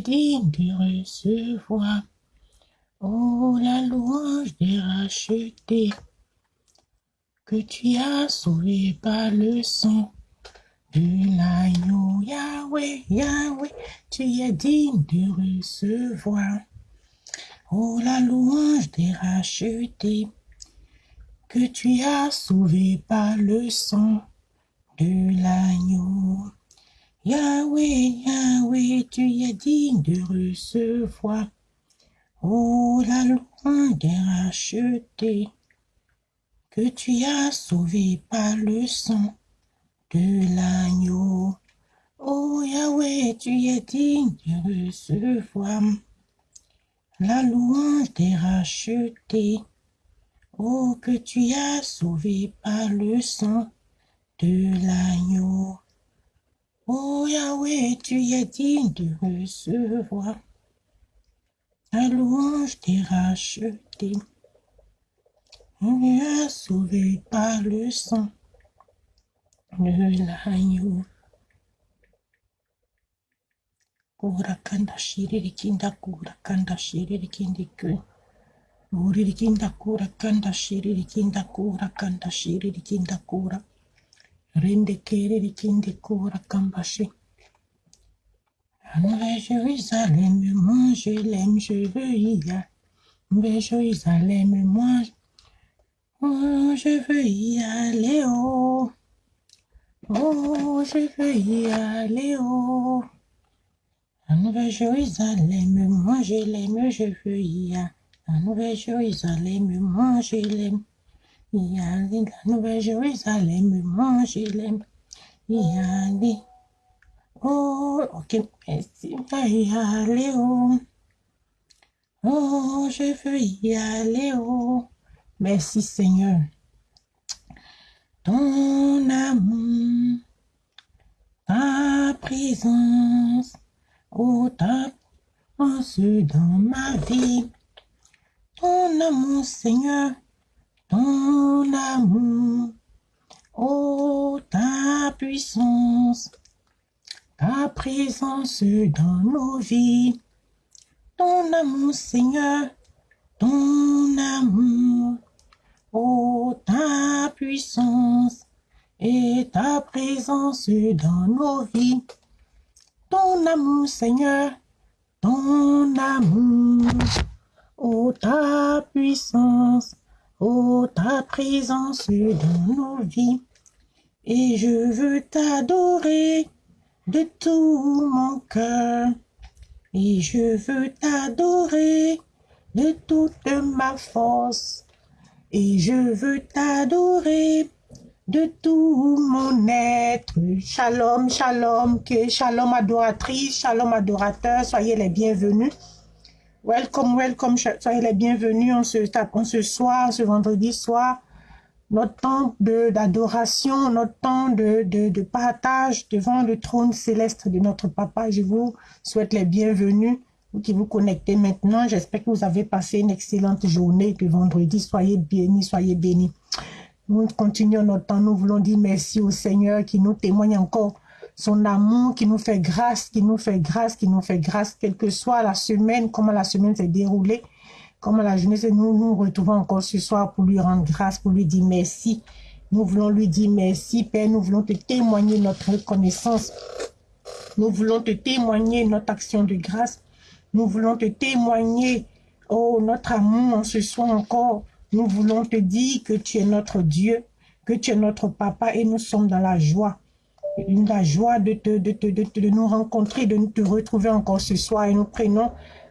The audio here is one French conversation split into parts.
digne de recevoir. Oh, la louange des rachetés que tu as sauvé par le sang de l'agneau. Yahweh, Yahweh, tu es digne de recevoir. Oh, la louange des rachetés que tu as sauvé par le sang de l'agneau. Yahweh, Yahweh, tu es digne de recevoir. Oh, la louange des rachetés que tu as sauvé par le sang de l'agneau. Oh Yahweh, tu es digne de recevoir la louange des rachetés. Oh, que tu as sauvé par le sang de l'agneau. Oh Yahweh, tu es digne de recevoir la louange des rachetés. Tu as sauvé par le sang de l'agneau. Kura kanda shiriri kinda kura kanda shiriri kindi ku. Uriri kinda kanda shiriri kinda shiriri. Rende keriri kindi kura kambashi. Nouvelle Jérusalem, moi je l'aime, je veux y aller. Nouvelle Jérusalem, moi, oh, je veux y aller, oh. Oh, je veux y aller, oh. Nouvelle Jérusalem, moi je l'aime, je veux y aller. Nouvelle Jérusalem, moi je l'aime. Y aller, la Nouvelle Jérusalem, moi je l'aime. Y aller. Oh, ok, merci. Y aller, oh. Oh, je veux y aller, oh. Merci Seigneur. Ton amour, ta présence, oh ta présence dans ma vie. Ton amour Seigneur, ton amour, oh ta puissance, ta présence dans nos vies. Ton amour Seigneur, ton amour, oh ta puissance et ta présence dans nos vies. Ton amour Seigneur, ton amour, oh ta puissance, oh ta présence dans nos vies. Et je veux t'adorer de tout mon cœur. Et je veux t'adorer de toute ma force. Et je veux t'adorer de tout mon être. Shalom, shalom, que shalom adoratrice, shalom adorateur, soyez les bienvenus. Welcome, welcome, soyez les bienvenus en ce, en ce soir, ce vendredi soir. Notre temps d'adoration, notre temps de, partage devant le trône céleste de notre Papa. Je vous souhaite les bienvenus vous qui vous connectez maintenant. J'espère que vous avez passé une excellente journée de vendredi. Soyez bénis, soyez bénis. Nous continuons notre temps. Nous voulons dire merci au Seigneur qui nous témoigne encore son amour, qui nous fait grâce, qui nous fait grâce, qui nous fait grâce, quelle que soit la semaine, comment la semaine s'est déroulée, comment la journée s'est... Nous nous retrouvons encore ce soir pour lui rendre grâce, pour lui dire merci. Nous voulons lui dire merci, Père. Nous voulons te témoigner notre reconnaissance. Nous voulons te témoigner notre action de grâce. Nous voulons te témoigner, oh, notre amour en ce soir encore. Nous voulons te dire que tu es notre Dieu, que tu es notre Papa et nous sommes dans la joie. La joie de, te, de, te, de, de nous rencontrer, de te retrouver encore ce soir. Et nous prenons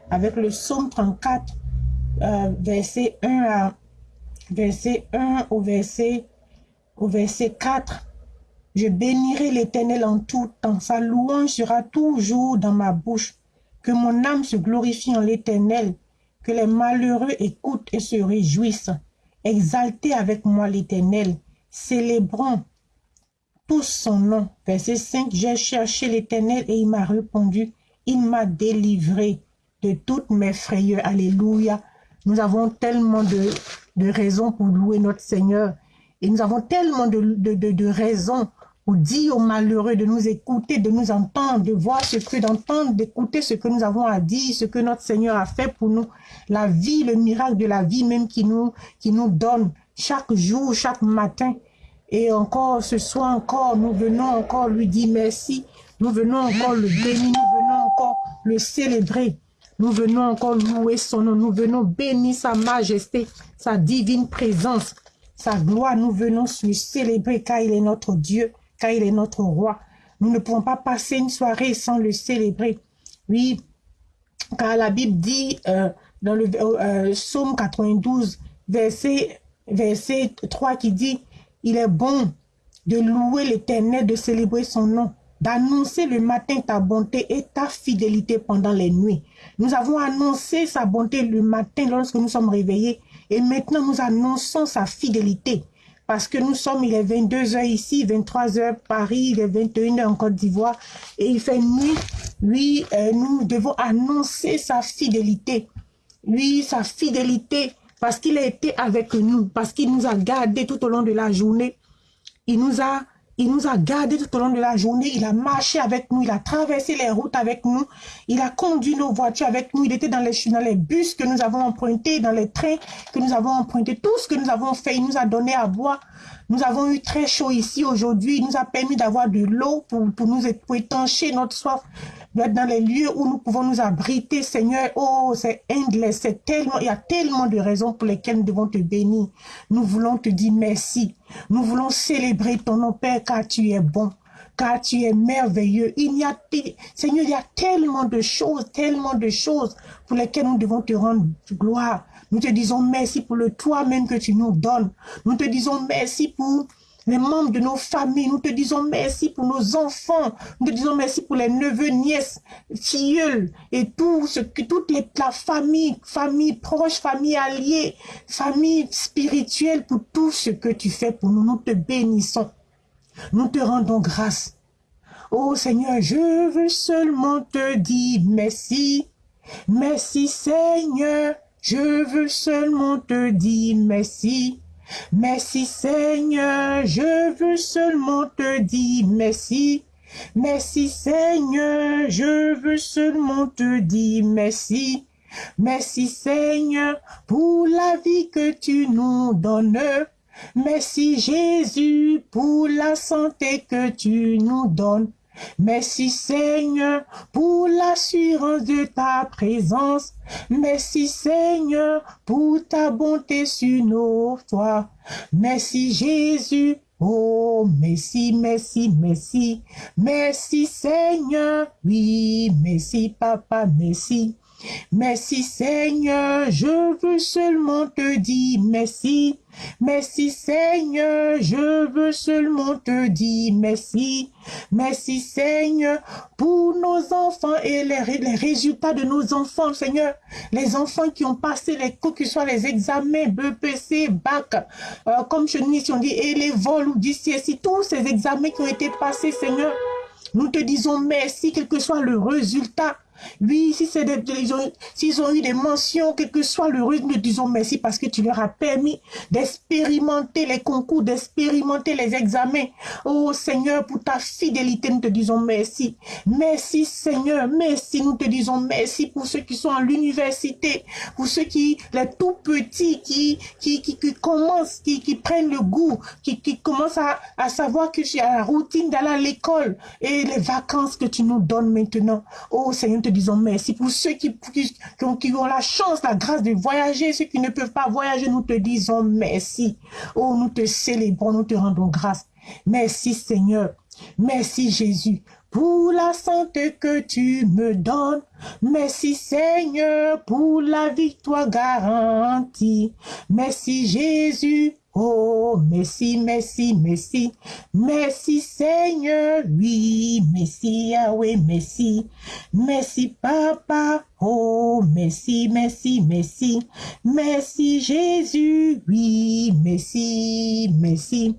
avec le psaume 34, euh, verset 1 à verset 1 au verset, au verset 4. Je bénirai l'Éternel en tout temps. Sa louange sera toujours dans ma bouche. Que mon âme se glorifie en l'Éternel, que les malheureux écoutent et se réjouissent. Exaltez avec moi l'Éternel, célébrons tous son nom. Verset 5, j'ai cherché l'Éternel et il m'a répondu, il m'a délivré de toutes mes frayeurs. Alléluia. Nous avons tellement de, raisons pour louer notre Seigneur et nous avons tellement de, raisons pour dire aux malheureux de nous écouter, de nous entendre, de voir ce que, d'entendre, d'écouter ce que nous avons à dire, ce que notre Seigneur a fait pour nous. La vie, le miracle de la vie même qui nous donne chaque jour, chaque matin. Et encore ce soir encore, nous venons encore lui dire merci. Nous venons encore le bénir, nous venons encore le célébrer. Nous venons encore louer son nom, nous venons bénir sa majesté, sa divine présence, sa gloire. Nous venons lui célébrer car il est notre Dieu, car il est notre roi. Nous ne pouvons pas passer une soirée sans le célébrer. Oui, car la Bible dit euh, dans le euh, psaume 92, verset, verset 3 qui dit, il est bon de louer l'éternel, de célébrer son nom d'annoncer le matin ta bonté et ta fidélité pendant les nuits. Nous avons annoncé sa bonté le matin lorsque nous sommes réveillés et maintenant nous annonçons sa fidélité parce que nous sommes, il est 22 heures ici, 23 heures Paris, il est 21 heures en Côte d'Ivoire et il fait nuit. Oui, euh, nous devons annoncer sa fidélité. Oui, sa fidélité parce qu'il a été avec nous, parce qu'il nous a gardés tout au long de la journée. Il nous a gardés tout au long de la journée. Il a marché avec nous. Il a traversé les routes avec nous. Il a conduit nos voitures avec nous. Il était dans les, dans les bus que nous avons empruntés, dans les trains que nous avons empruntés. Tout ce que nous avons fait, il nous a donné à boire. Nous avons eu très chaud ici aujourd'hui. Il nous a permis d'avoir de l'eau pour, pour nous pour étancher notre soif dans les lieux où nous pouvons nous abriter, Seigneur. Oh, c'est endless, c'est tellement, il y a tellement de raisons pour lesquelles nous devons te bénir. Nous voulons te dire merci. Nous voulons célébrer ton nom, Père, car tu es bon car tu es merveilleux. Il a, Seigneur, il y a tellement de choses, tellement de choses pour lesquelles nous devons te rendre gloire. Nous te disons merci pour le toi-même que tu nous donnes. Nous te disons merci pour les membres de nos familles. Nous te disons merci pour nos enfants. Nous te disons merci pour les neveux, nièces, filleuls et tout ce que toute la famille, famille proche, famille alliée, famille spirituelle pour tout ce que tu fais pour nous. Nous te bénissons. Nous te rendons grâce. Oh Seigneur, je veux seulement te dire merci. Merci Seigneur, je veux seulement te dire merci. Merci Seigneur, je veux seulement te dire merci. Merci Seigneur, je veux seulement te dire merci. Merci Seigneur pour la vie que tu nous donnes. Merci Jésus pour la santé que tu nous donnes. Merci Seigneur pour l'assurance de ta présence. Merci Seigneur pour ta bonté sur nos toits. Merci Jésus. Oh, merci, merci, merci. Merci Seigneur. Oui, merci Papa, merci. Merci Seigneur, je veux seulement te dire merci. Merci Seigneur, je veux seulement te dire merci. Merci Seigneur pour nos enfants et les, résultats de nos enfants, Seigneur. Les enfants qui ont passé les cours, que ce soit les examens, BPC, BAC, euh, comme je dis, on dit, et les vols ou si tous ces examens qui ont été passés, Seigneur. Nous te disons merci, quel que soit le résultat. Oui, si c'est ils ont, s'ils ont eu des mentions, quel que soit le rythme, nous disons merci parce que tu leur as permis d'expérimenter les concours, d'expérimenter les examens. Oh Seigneur, pour ta fidélité, nous te disons merci. Merci Seigneur, merci, nous te disons merci pour ceux qui sont à l'université, pour ceux qui, les tout petits, qui, qui, qui, qui commencent, qui, qui prennent le goût, qui, qui commencent à, à savoir que j'ai la routine d'aller à l'école et les vacances que tu nous donnes maintenant. Oh Seigneur, te disons merci. Pour ceux qui, qui, qui, ont la chance, la grâce de voyager, ceux qui ne peuvent pas voyager, nous te disons merci. Oh, nous te célébrons, nous te rendons grâce. Merci Seigneur. Merci Jésus pour la santé que tu me donnes. Merci Seigneur pour la victoire garantie. Merci Jésus Oh, merci, merci, merci. Merci Seigneur, oui, merci Yahweh, merci. Merci Papa, oh, merci, merci, merci. Merci Jésus, oui, merci, merci.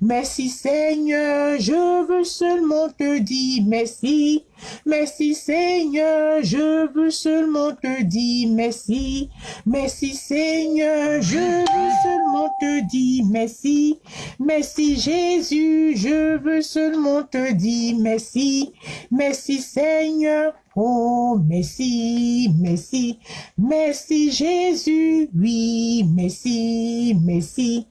Merci Seigneur, je veux seulement te dire merci. Merci Seigneur, je veux seulement te dire merci. Merci Seigneur, je veux seulement te dire merci. Merci Jésus, je veux seulement te dire merci. Merci Seigneur. Oh, merci, merci, merci Jésus, oui, merci, merci.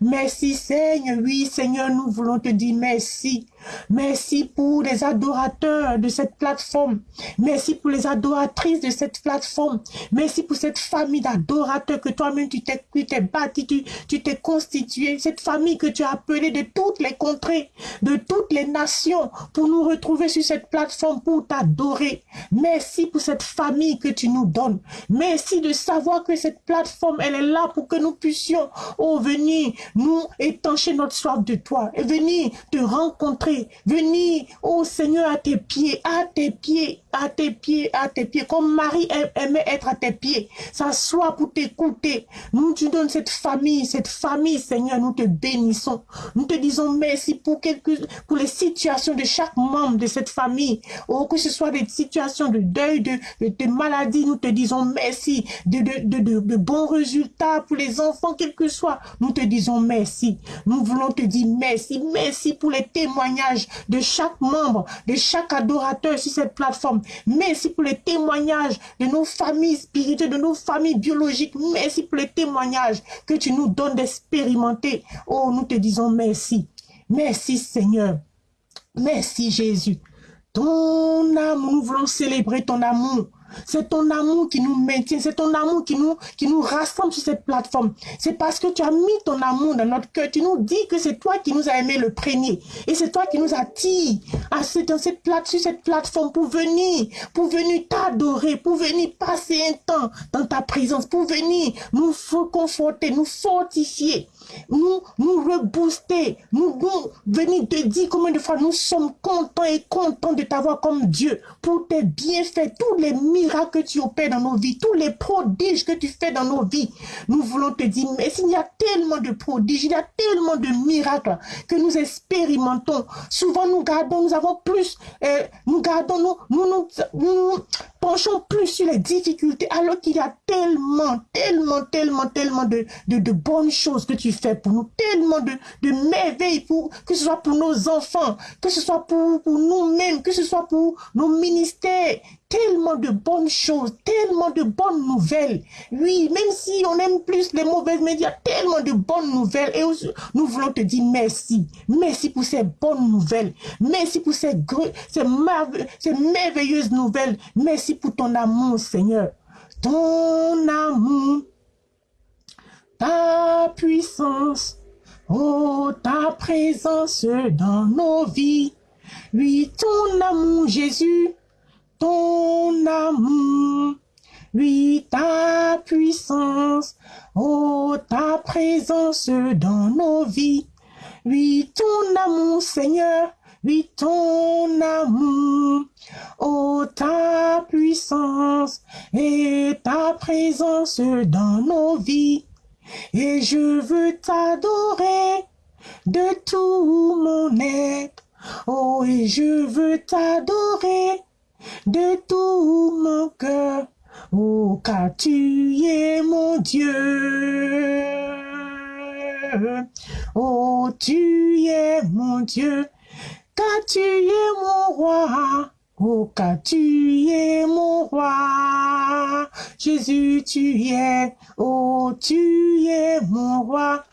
Merci Seigneur, oui Seigneur, nous voulons te dire merci. Merci pour les adorateurs de cette plateforme. Merci pour les adoratrices de cette plateforme. Merci pour cette famille d'adorateurs que toi-même tu t'es bâti, tu t'es constitué. Cette famille que tu as appelée de toutes les contrées, de toutes les nations pour nous retrouver sur cette plateforme pour t'adorer. Merci pour cette famille que tu nous donnes. Merci de savoir que cette plateforme, elle est là pour que nous puissions, oh, venir nous étancher notre soif de toi et venir te rencontrer, venir, oh Seigneur, à tes pieds, à tes pieds, à tes pieds, à tes pieds, comme Marie aimait être à tes pieds, s'asseoir pour t'écouter. Nous tu donnes cette famille, cette famille, Seigneur, nous te bénissons. Nous te disons merci pour quelques, pour les situations de chaque membre de cette famille. Oh, que ce soit des situations de deuil, de, de, maladie, nous te disons merci, de, de, de, de, bons résultats pour les enfants, quel que soit. Nous te disons merci. Nous voulons te dire merci, merci pour les témoignages de chaque membre, de chaque adorateur sur cette plateforme. Merci pour les témoignages de nos familles spirituelles, de nos familles biologiques. Merci pour les témoignages que tu nous donnes d'expérimenter. Oh, nous te disons merci. Merci Seigneur. Merci Jésus. Ton amour, nous voulons célébrer ton amour. C'est ton amour qui nous maintient, c'est ton amour qui nous, qui nous rassemble sur cette plateforme. C'est parce que tu as mis ton amour dans notre cœur. Tu nous dis que c'est toi qui nous as aimé le premier. Et c'est toi qui nous attire à dans cette plate, sur cette plateforme pour venir, pour venir t'adorer, pour venir passer un temps dans ta présence, pour venir nous conforter, nous fortifier nous, nous rebooster, nous, nous venir te dire combien de fois nous sommes contents et contents de t'avoir comme Dieu pour tes bienfaits, tous les miracles que tu opères dans nos vies, tous les prodiges que tu fais dans nos vies. Nous voulons te dire, mais il y a tellement de prodiges, il y a tellement de miracles que nous expérimentons. Souvent nous gardons, nous avons plus, euh, nous gardons, nous, nous, nous, penchons plus sur les difficultés alors qu'il y a tellement, tellement, tellement, tellement de, de, de bonnes choses que tu fait pour nous, tellement de, merveilles, que ce soit pour nos enfants, que ce soit pour, nous-mêmes, que ce soit pour nos ministères, tellement de bonnes choses, tellement de bonnes nouvelles. Oui, même si on aime plus les mauvaises, a tellement de bonnes nouvelles. Et nous voulons te dire merci. Merci pour ces bonnes nouvelles. Merci pour ces merveilleuses nouvelles. Merci pour ton amour, Seigneur. Ton amour ta puissance, oh ta présence dans nos vies. Oui, ton amour, Jésus, ton amour. Oui, ta puissance, oh ta présence dans nos vies. Oui, ton amour, Seigneur, oui, ton amour. Oh, ta puissance et ta présence dans nos vies. Et je veux t'adorer de tout mon être. Oh, et je veux t'adorer de tout mon cœur. Oh, car tu es mon Dieu. Oh, tu es mon Dieu, car tu es mon roi. Oh, car tu es mon roi, Jésus tu es, oh tu es mon roi,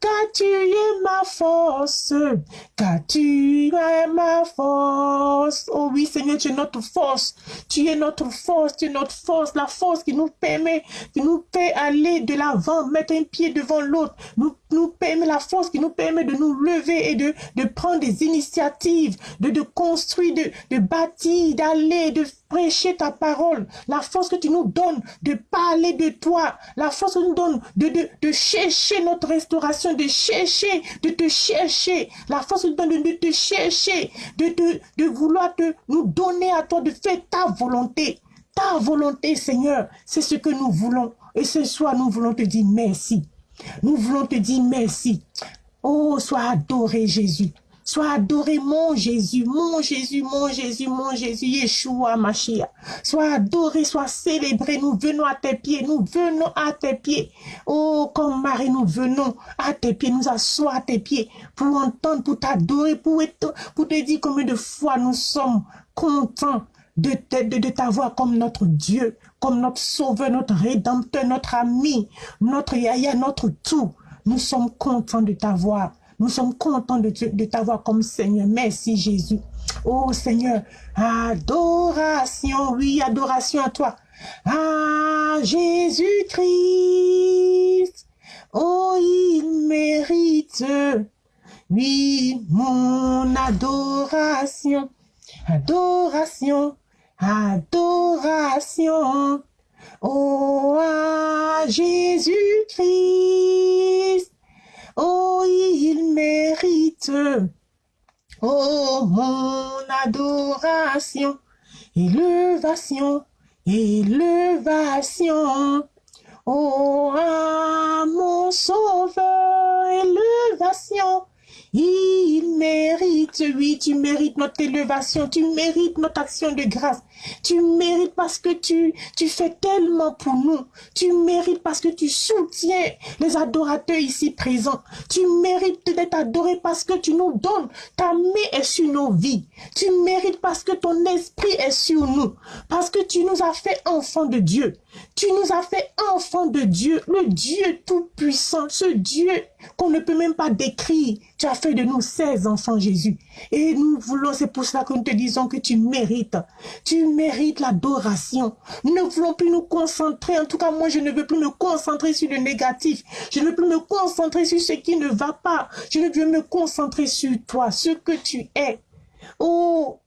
car tu es ma force, car tu es ma force. Oh oui, Seigneur, tu es notre force. Tu es notre force, tu es notre force, la force qui nous permet, qui nous fait aller de l'avant, mettre un pied devant l'autre, nous, nous permet la force qui nous permet de nous lever et de, de prendre des initiatives, de, de construire, de, de bâtir, d'aller, de prêcher ta parole, la force que tu nous donnes de parler de toi, la force que tu nous donnes de, de, de chercher notre restauration, de chercher, de te chercher, la force de, te chercher, de, de, de vouloir te, nous donner à toi, de faire ta volonté. Ta volonté, Seigneur, c'est ce que nous voulons. Et ce soir, nous voulons te dire merci. Nous voulons te dire merci. Oh, sois adoré, Jésus. Sois adoré, mon Jésus, mon Jésus, mon Jésus, mon Jésus, Yeshua, Mashiach. Sois adoré, sois célébré. Nous venons à tes pieds, nous venons à tes pieds. Oh, comme Marie, nous venons à tes pieds, nous asseoir à tes pieds pour entendre, pour t'adorer, pour, pour te dire combien de fois nous sommes contents de, de, de t'avoir comme notre Dieu, comme notre sauveur, notre rédempteur, notre ami, notre yaya, notre tout. Nous sommes contents de t'avoir. Nous sommes contents de, de t'avoir comme Seigneur. Merci Jésus. Oh Seigneur, adoration, oui, adoration à toi. Ah Jésus-Christ, oh il mérite, oui, mon adoration, adoration, adoration. Oh, à Jésus-Christ, oh, il mérite, oh, mon adoration, élevation, élevation. Oh, mon sauveur, élevation, il mérite, oui, tu mérites notre élévation, tu mérites notre action de grâce. Tu mérites parce que tu, fais tellement pour nous. Tu mérites parce que tu soutiens les adorateurs ici présents. Tu mérites d'être adoré parce que tu nous donnes. Ta main est sur nos vies. Tu mérites parce que ton esprit est sur nous. Parce que tu nous as fait enfants de Dieu. Tu nous as fait enfants de Dieu, le Dieu tout-puissant, ce Dieu qu'on ne peut même pas décrire. Tu as fait de nous 16 enfants, Jésus. Et nous voulons, c'est pour cela que nous te disons que tu mérites. Tu mérites l'adoration. Nous ne voulons plus nous concentrer. En tout cas, moi, je ne veux plus me concentrer sur le négatif. Je ne veux plus me concentrer sur ce qui ne va pas. Je veux me concentrer sur toi, ce que tu es. Oh,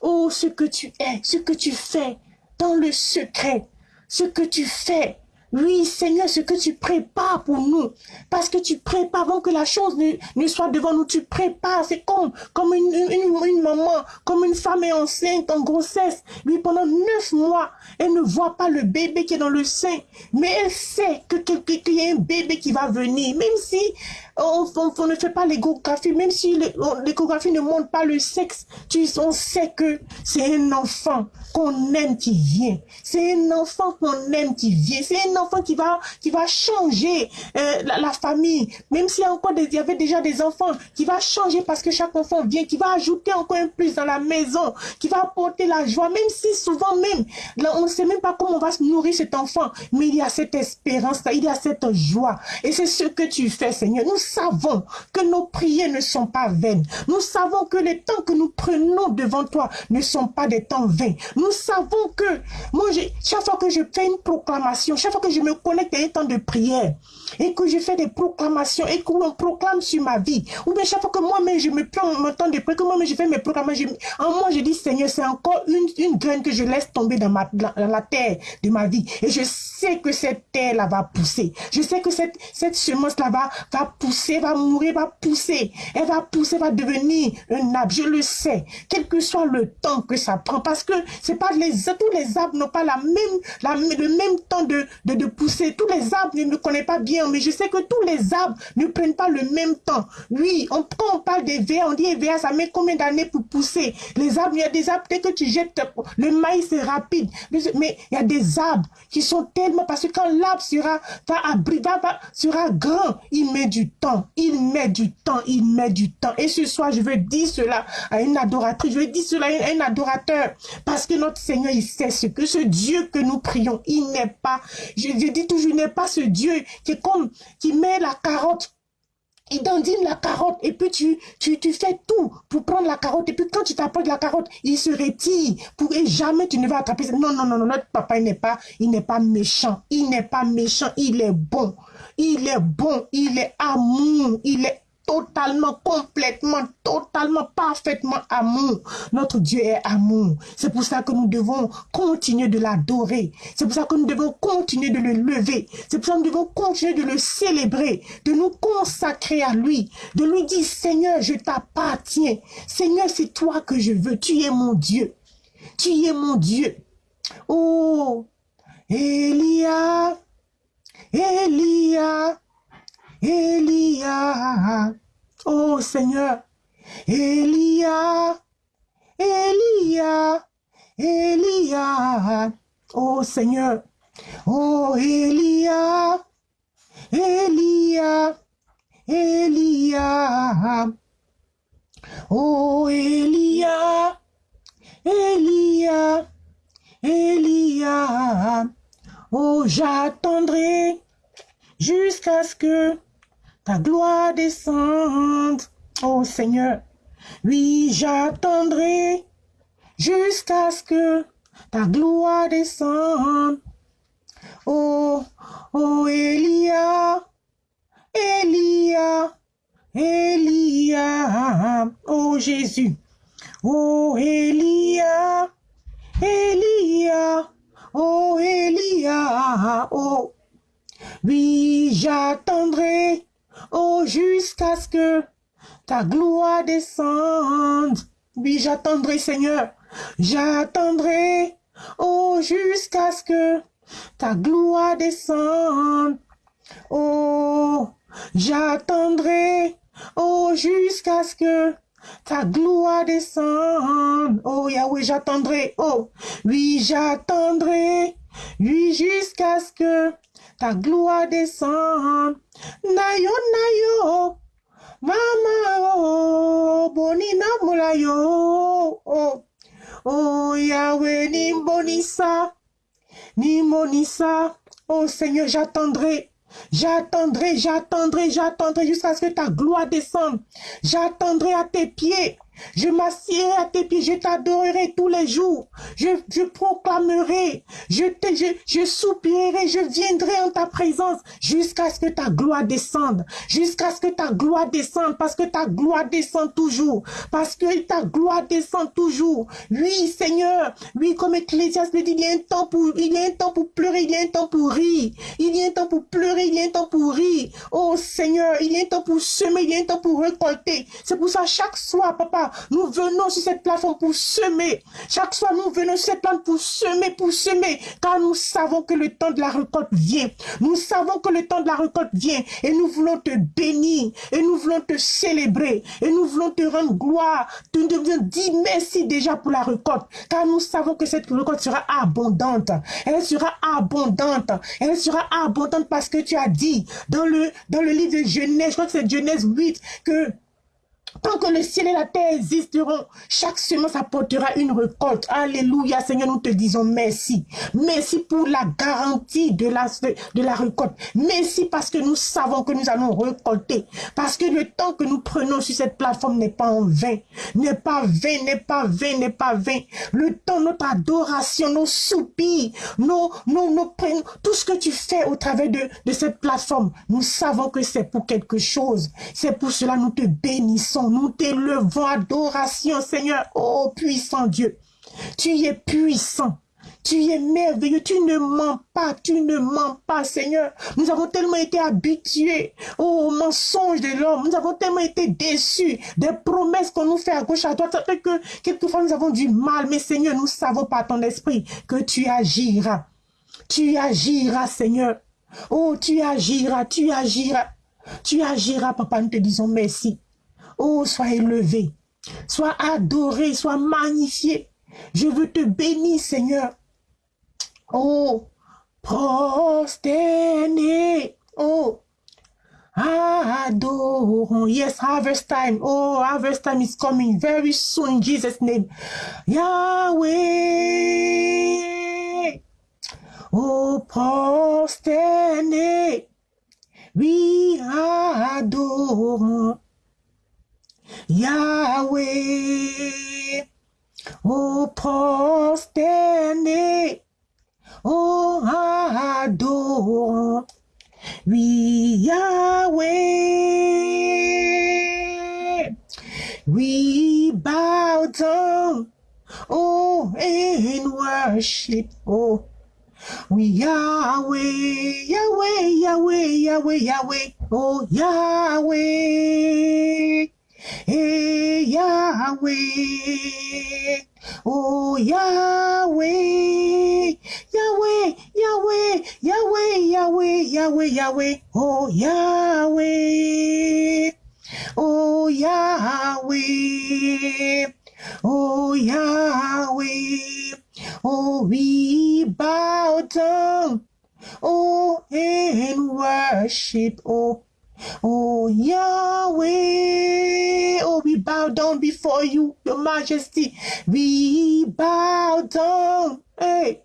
oh, ce que tu es, ce que tu fais dans le secret ce que tu fais. Oui, Seigneur, ce que tu prépares pour nous. Parce que tu prépares avant que la chose ne, soit devant nous. Tu prépares. C'est comme, comme une, une, maman, comme une femme est enceinte en grossesse. Oui, pendant neuf mois, elle ne voit pas le bébé qui est dans le sein. Mais elle sait que qu'il y a un bébé qui va venir. Même si on, ne fait pas l'échographie, même si l'échographie ne montre pas le sexe, tu, on sait que c'est un enfant qu'on aime qui vient. C'est un enfant qu'on aime qui vient. C'est un enfant qui va, qui va changer euh, la, famille. Même s'il y il y avait déjà des enfants, qui va changer parce que chaque enfant vient, qui va ajouter encore un plus dans la maison, qui va apporter la joie, même si souvent même, là, on ne sait même pas comment on va se nourrir cet enfant, mais il y a cette espérance, il y a cette joie. Et c'est ce que tu fais, Seigneur. Nous savons que nos prières ne sont pas vaines. Nous savons que les temps que nous prenons devant toi ne sont pas des temps vains. Nous savons que, moi, chaque fois que je fais une proclamation, chaque fois que je me connecte à un temps de prière, et que je fais des proclamations, et que l'on proclame sur ma vie, ou bien chaque fois que moi-même je me prends mon temps de prière, que moi-même je fais mes proclamations, en moi je dis, Seigneur, c'est encore une, une graine que je laisse tomber dans, ma, dans la terre de ma vie. Et je sais que cette terre-là va pousser. Je sais que cette, cette semence-là va, va pousser, va mourir, va pousser. Elle va pousser, va devenir un arbre. Je le sais. Quel que soit le temps que ça prend. Parce que c'est pas les, tous les arbres n'ont pas la même, la, le même temps de, de, de pousser. Tous les arbres ne connaissent pas bien, mais je sais que tous les arbres ne prennent pas le même temps. Oui, on, quand on parle des verres, on dit verres, ça met combien d'années pour pousser? Les arbres, il y a des arbres, dès que tu jettes, le maïs c'est rapide. Mais il y a des arbres qui sont tellement, parce que quand l'arbre sera, va, va, sera grand, il met du temps, il met du temps, il met du temps. Et ce soir, je veux dire cela à une adoratrice, je veux dire cela à un adorateur, parce que notre Seigneur, il sait ce que ce Dieu que nous prions, il n'est pas, je, je dis toujours, il n'est pas ce Dieu qui est comme, qui met la carotte il dandine la carotte et puis tu, tu, tu fais tout pour prendre la carotte et puis quand tu t'apportes la carotte, il se retire pour et jamais tu ne vas attraper. Non, non, non, non, notre papa, il n'est pas, il n'est pas méchant. Il n'est pas méchant, il est bon. Il est bon, il est amour, il est totalement, complètement, totalement, parfaitement amour. Notre Dieu est amour. C'est pour ça que nous devons continuer de l'adorer. C'est pour ça que nous devons continuer de le lever. C'est pour ça que nous devons continuer de le célébrer, de nous consacrer à lui, de lui dire, Seigneur, je t'appartiens. Seigneur, c'est toi que je veux. Tu es mon Dieu. Tu es mon Dieu. Oh, Elia, Elia, Elia. Oh Seigneur, Elia, Elia, Elia. Oh Seigneur, oh Elia, Elia, Elia. Oh Elia, Elia, Elia. Oh, j'attendrai jusqu'à ce que ta gloire descende. Oh Seigneur, oui, j'attendrai jusqu'à ce que ta gloire descende. Oh, oh Elia, Elia, Elia, oh Jésus, oh Elia, Elia, oh Elia, oh, oui, j'attendrai, oh, jusqu'à ce que ta gloire descende. Oui, j'attendrai, Seigneur, j'attendrai, oh, jusqu'à ce que ta gloire descende. Oh, j'attendrai, oh, jusqu'à ce que ta gloire descende. Oh, Yahweh, j'attendrai, oh, oui, j'attendrai, oui, jusqu'à ce que ta gloire descende. Nayo, nayo, mama, oh, bonina mulayo, oh, oh, Yahweh, nimbonisa, nimbonisa, oh Seigneur, j'attendrai, J'attendrai, j'attendrai, j'attendrai jusqu'à ce que ta gloire descende. J'attendrai à tes pieds. Je m'assierai à tes pieds, je t'adorerai tous les jours. Je, proclamerai, je, te, je, soupirerai, je viendrai en ta présence jusqu'à ce que ta gloire descende. Jusqu'à ce que ta gloire descende, parce que ta gloire descend toujours. Parce que ta gloire descend toujours. Oui, Seigneur, oui, comme Ecclésiaste le dit, il y pour, il y a un temps pour pleurer, il y a un temps pour rire. Il y a un temps pour pleurer, il y a un temps pour rire. Oh Seigneur, il y a un temps pour semer, il y a un temps pour récolter. C'est pour ça, chaque soir, papa, nous venons sur cette plateforme pour semer. Chaque soir, nous venons sur cette plateforme pour semer, pour semer. Car nous savons que le temps de la récolte vient. Nous savons que le temps de la récolte vient. Et nous voulons te bénir. Et nous voulons te célébrer. Et nous voulons te rendre gloire. Te dire merci déjà pour la récolte. Car nous savons que cette récolte sera abondante. Elle sera abondante. Elle sera abondante parce que tu as dit dans le, dans le livre de Genèse, je crois que c'est Genèse 8, que Tant que le ciel et la terre existeront, chaque semence apportera une récolte. Alléluia, Seigneur, nous te disons merci. Merci pour la garantie de la, de la récolte. Merci parce que nous savons que nous allons récolter. Parce que le temps que nous prenons sur cette plateforme n'est pas en vain. N'est pas vain, n'est pas vain, n'est pas vain. Le temps, notre adoration, nos soupirs, nos, nos, nos, tout ce que tu fais au travers de, de cette plateforme, nous savons que c'est pour quelque chose. C'est pour cela que nous te bénissons nous t'élevons, adoration, Seigneur. Oh, puissant Dieu, tu es puissant. Tu es merveilleux, tu ne mens pas, tu ne mens pas, Seigneur. Nous avons tellement été habitués aux mensonges de l'homme. Nous avons tellement été déçus des promesses qu'on nous fait à gauche, à droite. Que quelquefois nous avons du mal. Mais Seigneur, nous savons par ton esprit que tu agiras. Tu agiras, Seigneur. Oh, tu agiras, tu agiras. Tu agiras, papa. Nous te disons merci. Oh, sois élevé, sois adoré, sois magnifié. Je veux te bénir, Seigneur. Oh, prosterné. Oh, adorons. Yes, harvest time. Oh, harvest time is coming very soon in Jesus' name. Yahweh. Oh, prosterné. Oui, adorons. Yahweh, oh prosterné, oh adorant, oui Yahweh, we bow down, oh in worship, oh. We Yahweh, Yahweh, Yahweh, Yahweh, Yahweh, oh Yahweh. Hey Yahweh, oh Yahweh, Yahweh, Yahweh, Yahweh, Yahweh, Yahweh, Yahweh, oh Yahweh. oh Yahweh, oh Yahweh, oh we bow down, oh and worship, oh Oh Yahweh, oh we bow down before you, your majesty. We bow down, hey,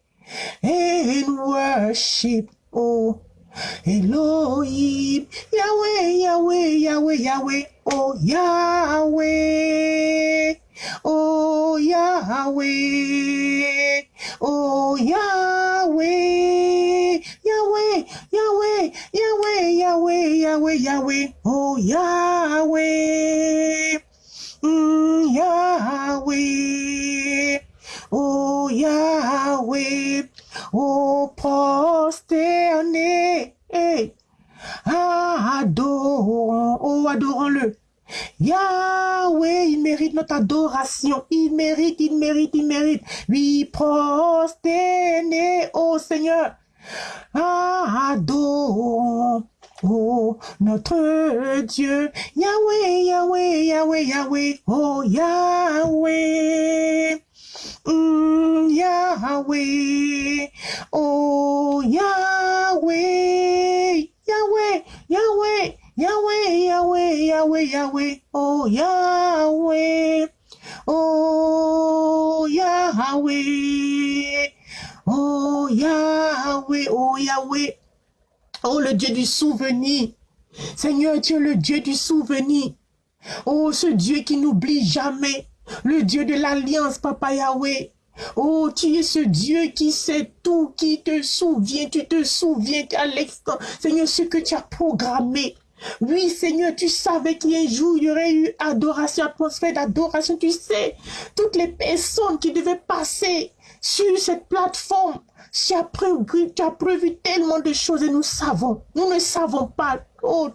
and worship, oh Elohim, Yahweh, Yahweh, Yahweh, Yahweh, oh Yahweh, oh Yahweh, oh Yahweh, Yahweh, Yahweh, Yahweh, Yahweh, Yahweh, Yahweh, oh Yahweh, mm, Yahweh, oh Yahweh, oh prosterné, hey, adorons, oh adorons-le. Yahweh, il mérite notre adoration. Il mérite, il mérite, il mérite. Oui, prosterné, oh Seigneur. Adorons, oh notre Dieu. Yahweh, Yahweh, Yahweh, Yahweh, oh Yahweh. Mm, Yahweh, oh Yahweh, Yahweh, Yahweh, Yahweh, Yahweh, Yahweh, Yahweh, oh Yahweh, oh Yahweh, oh Yahweh, oh Yahweh, oh le Dieu du souvenir. Seigneur, tu es le Dieu du souvenir. Oh, ce Dieu qui n'oublie jamais. Le Dieu de l'alliance, Papa Yahweh. Oh, tu es ce Dieu qui sait tout, qui te souvient, tu te souviens à Seigneur, ce que tu as programmé. Oui, Seigneur, tu savais qu'un jour, il y aurait eu adoration, atmosphère d'adoration. Tu sais, toutes les personnes qui devaient passer sur cette plateforme, tu as, prévu, tellement de choses et nous savons. Nous ne savons pas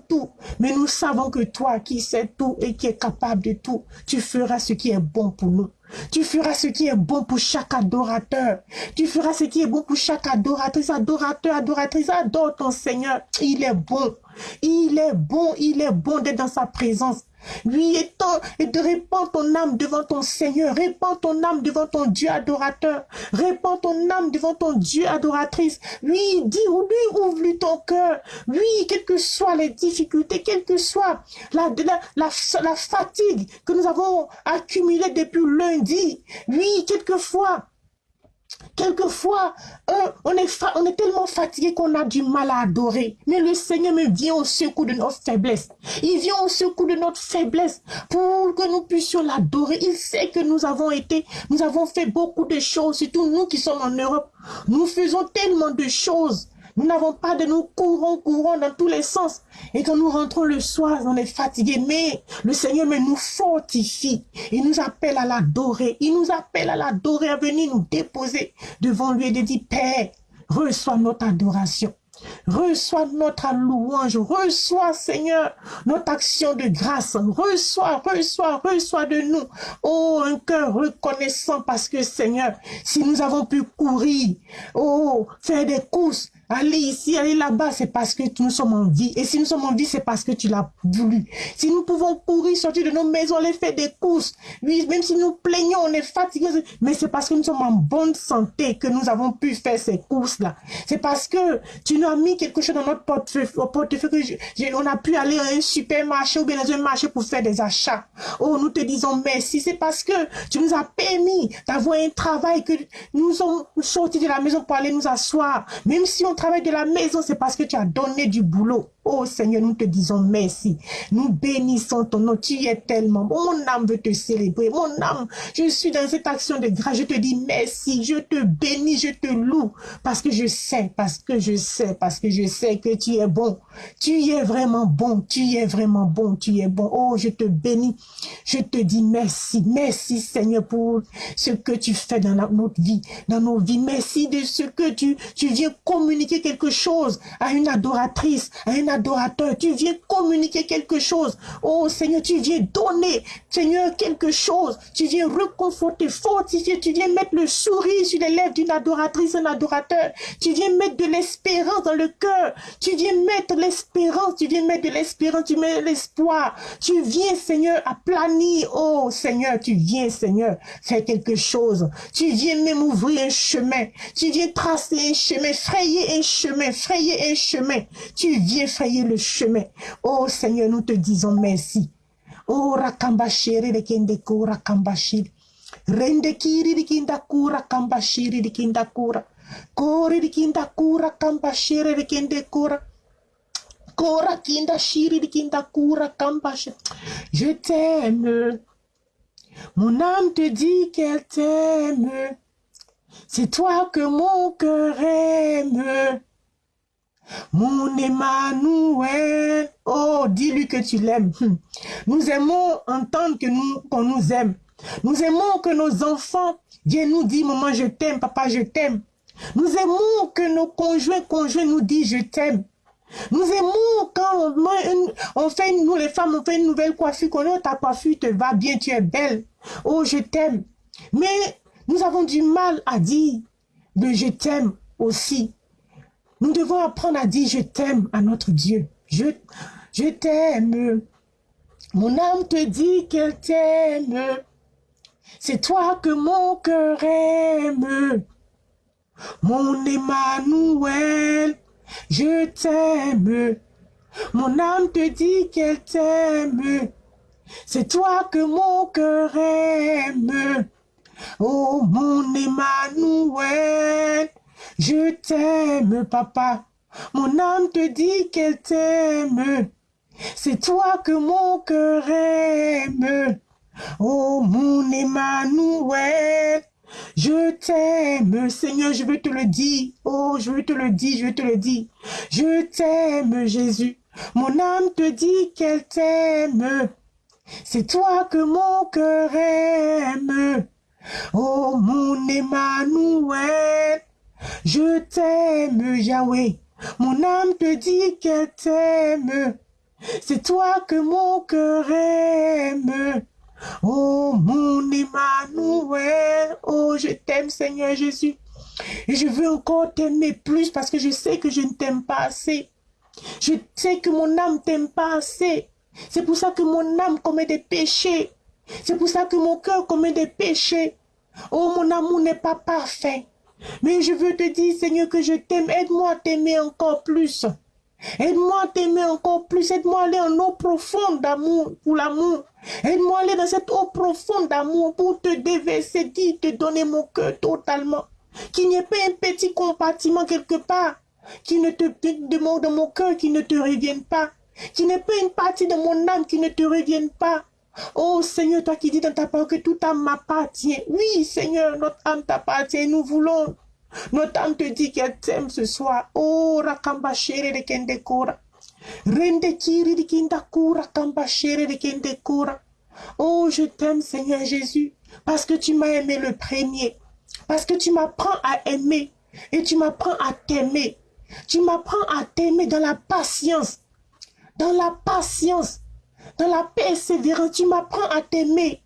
tout, mais nous savons que toi qui sais tout et qui es capable de tout, tu feras ce qui est bon pour nous. Tu feras ce qui est bon pour chaque adorateur. Tu feras ce qui est bon pour chaque adoratrice, adorateur, adoratrice. Adore ton Seigneur. Il est bon. Il est bon, il est bon d'être dans sa présence. Oui, et, et de répandre ton âme devant ton Seigneur. Répands ton âme devant ton Dieu adorateur. Répands ton âme devant ton Dieu adoratrice. Oui, dis, lui, ouvre-lui ton cœur. Oui, quelles que soient les difficultés, quelle que soit la, fatigue que nous avons accumulée depuis lundi. Oui, quelquefois, Quelquefois, euh, on, est tellement fatigué qu'on a du mal à adorer. Mais le Seigneur me vient au secours de notre faiblesse. Il vient au secours de notre faiblesse pour que nous puissions l'adorer. Il sait que nous avons été, nous avons fait beaucoup de choses, surtout nous qui sommes en Europe. Nous faisons tellement de choses nous n'avons pas de nous courons, courons dans tous les sens. Et quand nous rentrons le soir, on est fatigué. Mais le Seigneur nous fortifie. Il nous appelle à l'adorer. Il nous appelle à l'adorer, à venir nous déposer devant lui et de dire, Père, reçois notre adoration. Reçois notre louange, reçois Seigneur notre action de grâce, reçois, reçois, reçois de nous. Oh, un cœur reconnaissant parce que Seigneur, si nous avons pu courir, oh, faire des courses, Aller ici, aller là-bas, c'est parce que nous sommes en vie. Et si nous sommes en vie, c'est parce que tu l'as voulu. Si nous pouvons courir, sortir de nos maisons, aller faire des courses, oui, même si nous plaignons, on est fatigués, mais c'est parce que nous sommes en bonne santé que nous avons pu faire ces courses-là. C'est parce que tu nous as mis quelque chose dans notre portefeuille, portefeuille que on a pu aller à un supermarché ou bien dans un marché pour faire des achats. Oh, nous te disons merci. C'est parce que tu nous as permis d'avoir un travail que nous sommes sortis de la maison pour aller nous asseoir. Même si on travail de la maison, c'est parce que tu as donné du boulot. Oh Seigneur, nous te disons merci. Nous bénissons ton nom. Tu es tellement bon. Mon âme veut te célébrer. Mon âme, je suis dans cette action de grâce. Je te dis merci. Je te bénis. Je te loue. Parce que je sais, parce que je sais, parce que je sais que tu es bon. Tu es vraiment bon. Tu es vraiment bon. Tu es bon. Oh, je te bénis. Je te dis merci. Merci Seigneur pour ce que tu fais dans notre vie, dans nos vies. Merci de ce que tu, tu viens communiquer quelque chose à une adoratrice, à une adorateur. Tu viens communiquer quelque chose. Oh Seigneur, tu viens donner, Seigneur, quelque chose. Tu viens reconforter, fortifier. Tu viens mettre le sourire sur les lèvres d'une adoratrice, un adorateur. Tu viens mettre de l'espérance dans le cœur. Tu viens mettre l'espérance. Tu viens mettre de l'espérance. Tu mets l'espoir. Tu viens, Seigneur, à planir. Oh Seigneur, tu viens, Seigneur, faire quelque chose. Tu viens même ouvrir un chemin. Tu viens tracer un chemin, frayer un chemin, frayer un chemin. Tu viens le chemin. Oh Seigneur, nous te disons merci. Oh rakambashiri de kendeko rakambashiri. Rende kiri de kindakura kambashiri de kindakura. Kori de kindakura kambashiri de kendekura. Kora kinda shiri de kindakura kambashiri. Je t'aime. Mon âme te dit qu'elle t'aime. C'est toi que mon cœur. Mon Emmanuel. Oh, dis-lui que tu l'aimes. Hum. Nous aimons entendre que nous, qu'on nous aime. Nous aimons que nos enfants viennent nous dire, maman, je t'aime, papa, je t'aime. Nous aimons que nos conjoints, conjoints nous disent, je t'aime. Nous aimons quand on, fait, nous les femmes, on fait une nouvelle coiffure, qu'on oh, ta coiffure te va bien, tu es belle. Oh, je t'aime. Mais nous avons du mal à dire de je t'aime aussi. Nous devons apprendre à dire je t'aime à notre Dieu. Je, t'aime. Mon âme te dit qu'elle t'aime. C'est toi que mon cœur aime. Mon Emmanuel, je t'aime. Mon âme te dit qu'elle t'aime. C'est toi que mon cœur aime. Oh, mon Emmanuel, je t'aime, papa. Mon âme te dit qu'elle t'aime. C'est toi que mon cœur aime. Oh, mon Emmanuel, je t'aime, Seigneur, je veux te le dire. Oh, je veux te le dire, je veux te le dire. Je t'aime, Jésus. Mon âme te dit qu'elle t'aime. C'est toi que mon cœur aime. Oh, mon Emmanuel, je t'aime, Yahweh. Mon âme te dit qu'elle t'aime. C'est toi que mon cœur aime. Oh, mon Emmanuel, oh, je t'aime, Seigneur Jésus. Et je veux encore t'aimer plus parce que je sais que je ne t'aime pas assez. Je sais que mon âme t'aime pas assez. C'est pour ça que mon âme commet des péchés. C'est pour ça que mon cœur commet des péchés. Oh, mon amour n'est pas parfait. Mais je veux te dire, Seigneur, que je t'aime. Aide-moi à t'aimer encore plus. Aide-moi à t'aimer encore plus. Aide-moi à aller en eau profonde d'amour pour l'amour. Aide-moi à aller dans cette eau profonde d'amour pour te déverser, dire, te donner mon cœur totalement. Qu'il n'y ait pas un petit compartiment quelque part qui ne te demande mon cœur, qui ne te revienne pas. Qu'il n'y ait pas une partie de mon âme qui ne te revienne pas. Oh Seigneur, toi qui dis dans ta parole que toute âme m'appartient. Oui, Seigneur, notre âme t'appartient. Nous voulons. Notre âme te dit qu'elle t'aime ce soir. Oh, rakamba de kende kora. Rende kiri de kindakura, kamba chere de kende kora. Oh, je t'aime, Seigneur Jésus, parce que tu m'as aimé le premier. Parce que tu m'apprends à aimer et tu m'apprends à t'aimer. Tu m'apprends à t'aimer dans la patience. Dans la patience dans la persévérance, tu m'apprends à t'aimer.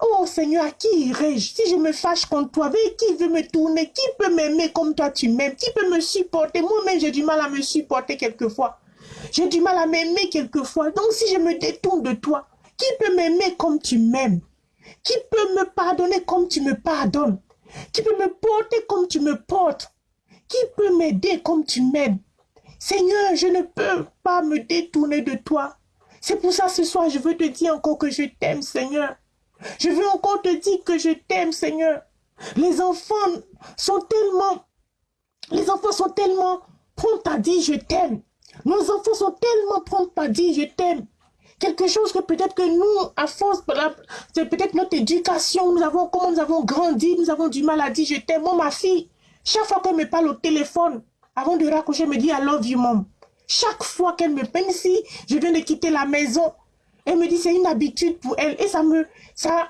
Oh Seigneur, à qui irai-je? Si je me fâche contre toi qui veut me tourner? Qui peut m'aimer comme toi tu m'aimes? Qui peut me supporter? Moi-même, j'ai du mal à me supporter quelquefois. J'ai du mal à m'aimer quelquefois. Donc si je me détourne de toi, qui peut m'aimer comme tu m'aimes? Qui peut me pardonner comme tu me pardonnes? Qui peut me porter comme tu me portes? Qui peut m'aider comme tu m'aides Seigneur, je ne peux pas me détourner de toi. C'est pour ça ce soir, je veux te dire encore que je t'aime, Seigneur. Je veux encore te dire que je t'aime, Seigneur. Les enfants sont tellement, les enfants sont tellement prompts à dire je t'aime. Nos enfants sont tellement prompts à dire je t'aime. Quelque chose que peut-être que nous, à force, c'est peut-être notre éducation, nous avons, comment nous avons grandi, nous avons du mal à dire je t'aime. Moi, ma fille, chaque fois qu'elle me parle au téléphone, avant de raccrocher, elle me dit I love you, mom. Chaque fois qu'elle me, même si je viens de quitter la maison, elle me dit c'est une habitude pour elle et ça me, ça,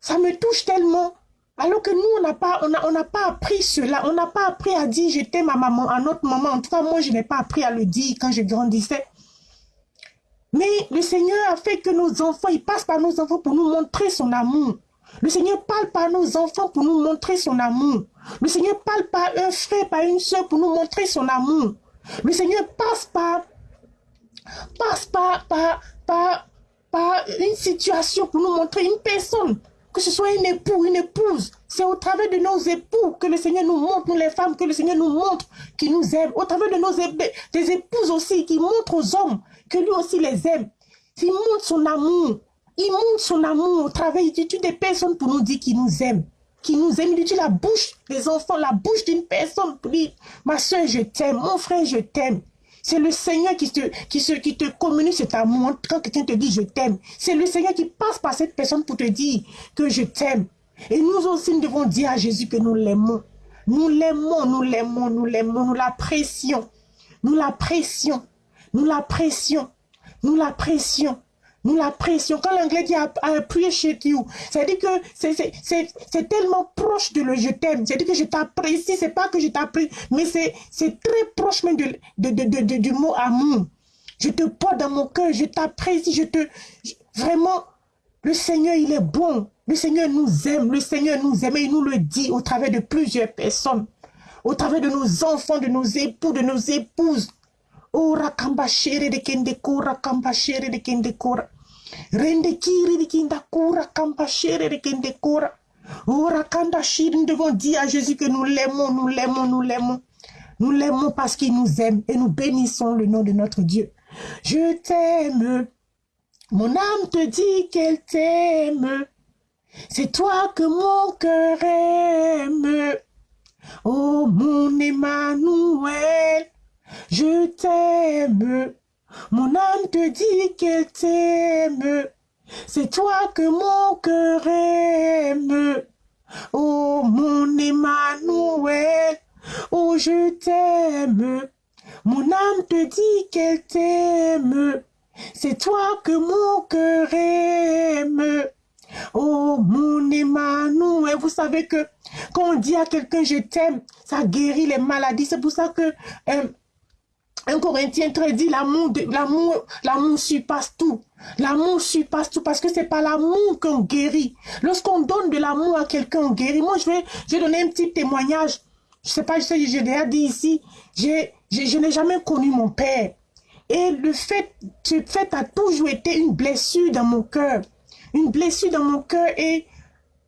ça me touche tellement. Alors que nous, on n'a pas, on on n'a pas appris cela. On n'a pas appris à dire je t'aime à maman, à notre maman. En tout cas, moi, je n'ai pas appris à le dire quand je grandissais. Mais le Seigneur a fait que nos enfants, il passe par nos enfants pour nous montrer son amour. Le Seigneur parle par nos enfants pour nous montrer son amour. Le Seigneur parle par un frère, par une soeur pour nous montrer son amour. Le Seigneur passe par, passe par, par, par, par une situation pour nous montrer une personne. Que ce soit un époux, une épouse. C'est au travers de nos époux que le Seigneur nous montre, nous les femmes, que le Seigneur nous montre qu'il nous aime. Au travers de nos des épouses aussi, qui montrent aux hommes que lui aussi les aime. Il montre son amour. Il montre son amour au travers. Des personnes pour nous dire qu'il nous aime. Qu'il nous utilise la bouche des enfants, la bouche d'une personne pour dire, ma soeur, je t'aime. Mon frère, je t'aime. C'est le Seigneur qui te, qui, se, qui te communique cet amour quand quelqu'un te dit je t'aime. C'est le Seigneur qui passe par cette personne pour te dire que je t'aime. Et nous aussi, nous devons dire à Jésus que nous l'aimons. Nous l'aimons, nous l'aimons, nous l'aimons, nous l'apprécions. Nous l'apprécions. Nous l'apprécions. Nous l'apprécions. Nous l'apprécions. Quand l'anglais dit appreciate you, ça veut dire que c'est tellement proche de le je t'aime. C'est-à-dire que je t'apprécie. C'est pas que je t'apprécie, mais c'est très proche même de, de, de, du mot amour. Je te porte dans mon cœur. Je t'apprécie. Je te... vraiment, le Seigneur, il est bon. Le Seigneur nous aime. Le Seigneur nous aime et il nous le dit au travers de plusieurs personnes. Au travers de nos enfants, de nos époux, de nos épouses. Ora de kende kura de. Ora kanda nous devons dire à Jésus que nous l'aimons, nous l'aimons, nous l'aimons. Nous l'aimons parce qu'il nous aime et nous bénissons le nom de notre Dieu. Je t'aime. Mon âme te dit qu'elle t'aime. C'est toi que mon cœur aime. Oh mon Emmanuel, je t'aime. Mon âme te dit qu'elle t'aime. C'est toi que mon cœur aime. Oh mon Emmanuel, oh je t'aime. Mon âme te dit qu'elle t'aime. C'est toi que mon cœur aime. Oh mon Emmanuel, vous savez que quand on dit à quelqu'un je t'aime, ça guérit les maladies. C'est pour ça que euh, un Corinthien très dit l'amour, l'amour, l'amour surpasse tout. L'amour surpasse tout parce que c'est pas l'amour qu'on guérit. Lorsqu'on donne de l'amour à quelqu'un, on guérit. Moi, je vais, je vais donner un petit témoignage. Je sais pas, je sais, j'ai déjà dit ici, j'ai, je n'ai jamais connu mon père. Et le fait, ce fait a toujours été une blessure dans mon cœur. Une blessure dans mon cœur et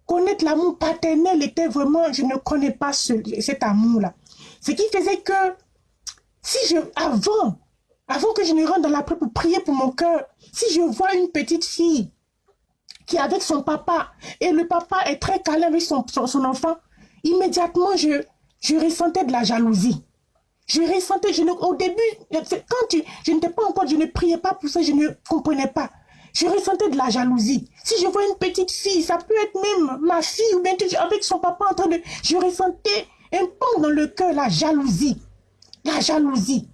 connaître l'amour paternel était vraiment, je ne connais pas ce, cet amour-là. Ce qui faisait que si je, avant, que je ne rentre dans la prière pour prier pour mon cœur, si je vois une petite fille qui est avec son papa et le papa est très câlin avec son, enfant, immédiatement je, ressentais de la jalousie. Je ressentais, je ne, au début, quand je n'étais pas encore, je ne priais pas pour ça, je ne comprenais pas. Je ressentais de la jalousie. Si je vois une petite fille, ça peut être même ma fille ou bien avec son papa en train de... Je ressentais un peu dans le cœur la jalousie. La jalousie.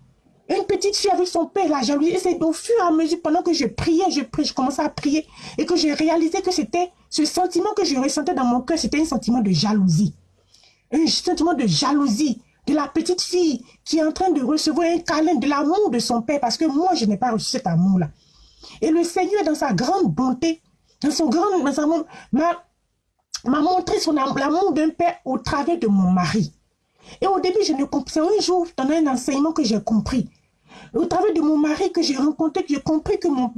Une petite fille avec son père, la jalousie. Et c'est au fur et à mesure, pendant que je priais, je commençais à prier, et que j'ai réalisé que c'était ce sentiment que je ressentais dans mon cœur, c'était un sentiment de jalousie. Un sentiment de jalousie de la petite fille qui est en train de recevoir un câlin de l'amour de son père, parce que moi, je n'ai pas reçu cet amour-là. Et le Seigneur, dans sa grande bonté, dans son grand m'a montré son l'amour d'un père au travers de mon mari. Et au début, je ne comprenais un jour, dans un enseignement que j'ai compris. Au travers de mon mari que j'ai rencontré, j'ai compris que mon,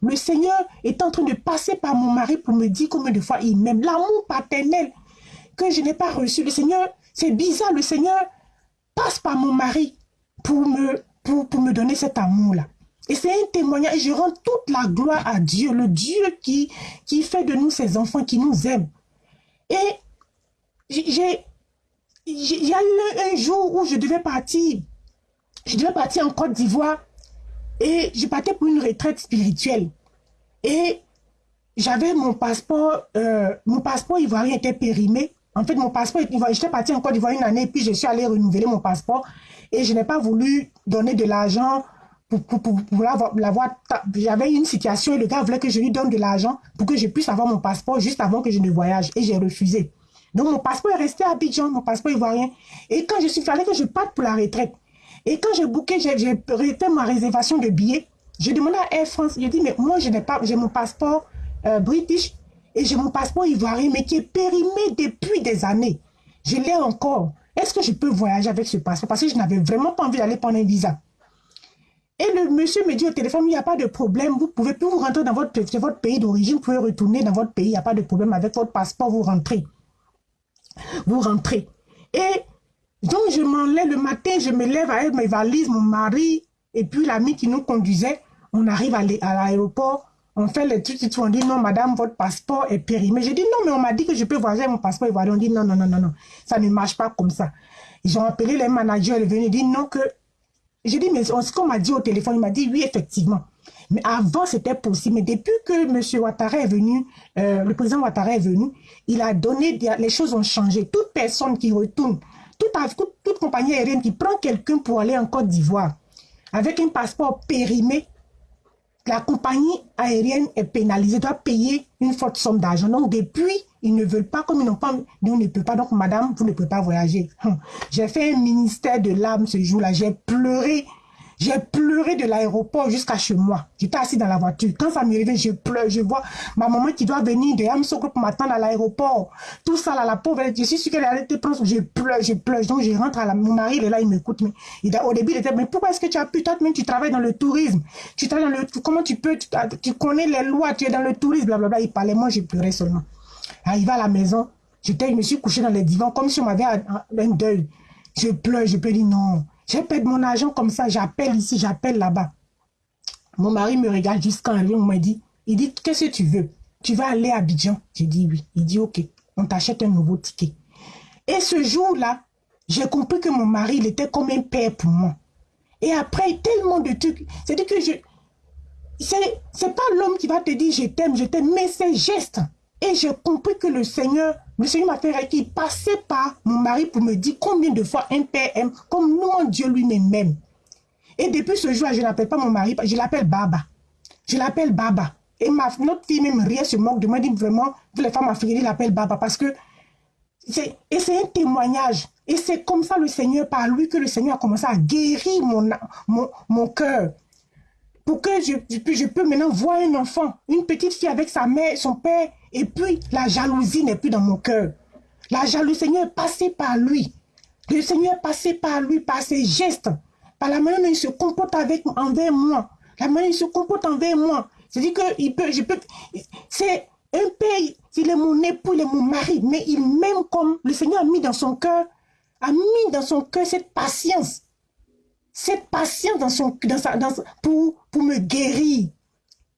le Seigneur est en train de passer par mon mari pour me dire combien de fois il m'aime. L'amour paternel que je n'ai pas reçu. Le Seigneur, c'est bizarre, le Seigneur passe par mon mari pour me, pour, pour me donner cet amour-là. Et c'est un témoignage. Je rends toute la gloire à Dieu, le Dieu qui, qui fait de nous ses enfants, qui nous aime. Et j'ai il y a eu un jour où je devais partir. Je devais partir en Côte d'Ivoire. Et je partais pour une retraite spirituelle. Et j'avais mon passeport, euh, mon passeport ivoirien était périmé. En fait, mon passeport ivoirien, j'étais parti en Côte d'Ivoire une année, puis je suis allé renouveler mon passeport. Et je n'ai pas voulu donner de l'argent pour, pour, pour, l'avoir. J'avais une situation et le gars voulait que je lui donne de l'argent pour que je puisse avoir mon passeport juste avant que je ne voyage. Et j'ai refusé. Donc, mon passeport est resté à Abidjan, mon passeport ivoirien. Et quand je suis fallait que je parte pour la retraite. Et quand j'ai booké, j'ai fait ma réservation de billets. J'ai demandé à Air France, j'ai dit, mais moi, je j'ai mon passeport euh, british et j'ai mon passeport ivoirien, mais qui est périmé depuis des années. Je l'ai encore. Est-ce que je peux voyager avec ce passeport? Parce que je n'avais vraiment pas envie d'aller prendre un visa. Et le monsieur me dit au téléphone, il n'y a pas de problème, vous pouvez plus vous rentrer dans votre, votre pays d'origine, vous pouvez retourner dans votre pays, il n'y a pas de problème avec votre passeport, vous rentrez. Vous rentrez. Et donc je m'en lève le matin, je me lève avec mes valises, mon mari, et puis l'ami qui nous conduisait, on arrive à l'aéroport, on fait les trucs, on dit non madame, votre passeport est périmé. J'ai dit non, mais on m'a dit que je peux voyager mon passeport ivoirien. On dit non, non, non, non, non, ça ne marche pas comme ça. Ils ont appelé les managers, ils venus dire non que... J'ai dit, mais ce qu'on m'a dit au téléphone, il m'a dit oui, effectivement. Mais avant, c'était possible. Mais depuis que M. Ouattara est venu, euh, le président Ouattara est venu, il a donné, les choses ont changé. Toute personne qui retourne, toute, compagnie aérienne qui prend quelqu'un pour aller en Côte d'Ivoire, avec un passeport périmé, la compagnie aérienne est pénalisée, doit payer une forte somme d'argent. Donc, depuis, ils ne veulent pas, comme ils n'ont pas, on ne peut pas. Donc, madame, vous ne pouvez pas voyager. Hum. J'ai fait un ministère de l'âme ce jour-là. J'ai pleuré j'ai pleuré de l'aéroport jusqu'à chez moi. J'étais assis dans la voiture. Quand ça m'est arrivé, je pleure. Je vois ma maman qui doit venir de Amsoko pour m'attendre à l'aéroport. Tout ça, là, la pauvre, je suis sûre qu'elle allait te prendre. Je pleure, je pleure. Donc, je rentre à la... Mon mari, il est là, il m'écoute. Mais il au début, il était, mais pourquoi est-ce que tu as pu, toi, même tu travailles dans le tourisme. Tu travailles dans le... Comment tu peux, tu, connais les lois, tu es dans le tourisme, blablabla. Il parlait, moi, je pleurais seulement. Arrivé à la maison, je me suis couché dans les divans comme si on m'avait un deuil. Je pleure, je peux dire non. J'ai perdu mon argent comme ça, j'appelle ici, j'appelle là-bas. Mon mari me regarde jusqu'à un on m'a dit, il dit, qu'est-ce que tu veux? Tu vas aller à Abidjan? J'ai dit oui. Il dit, ok, on t'achète un nouveau ticket. Et ce jour-là, j'ai compris que mon mari, il était comme un père pour moi. Et après, tellement de trucs, c'est-à-dire que je... C'est pas l'homme qui va te dire je t'aime, je t'aime, mais c'est geste. Et j'ai compris que le Seigneur le Seigneur m'a fait qu'il passait par mon mari pour me dire combien de fois un père aime, comme nous, Dieu lui-même aime. Et depuis ce jour je n'appelle pas mon mari, je l'appelle Baba. Je l'appelle Baba. Et ma, notre fille même rien se moque de moi, dit vraiment, vous les femmes africaines, l'appellent Baba parce que c'est un témoignage. Et c'est comme ça le Seigneur, par lui, que le Seigneur a commencé à guérir mon, mon, mon cœur. Pour que je, je, je peux maintenant voir un enfant, une petite fille avec sa mère, son père, et puis, la jalousie n'est plus dans mon cœur. La jalousie, Seigneur est passé par lui. Le Seigneur est passé par lui, par ses gestes, par la manière dont il se comporte avec, envers moi. La manière dont il se comporte envers moi. C'est-à-dire que il peut, je peux, c'est un père, il est mon époux, il est mon mari, mais il m'aime comme le Seigneur a mis dans son cœur, a mis dans son cœur cette patience. Cette patience dans son, dans sa, dans, pour, pour me guérir.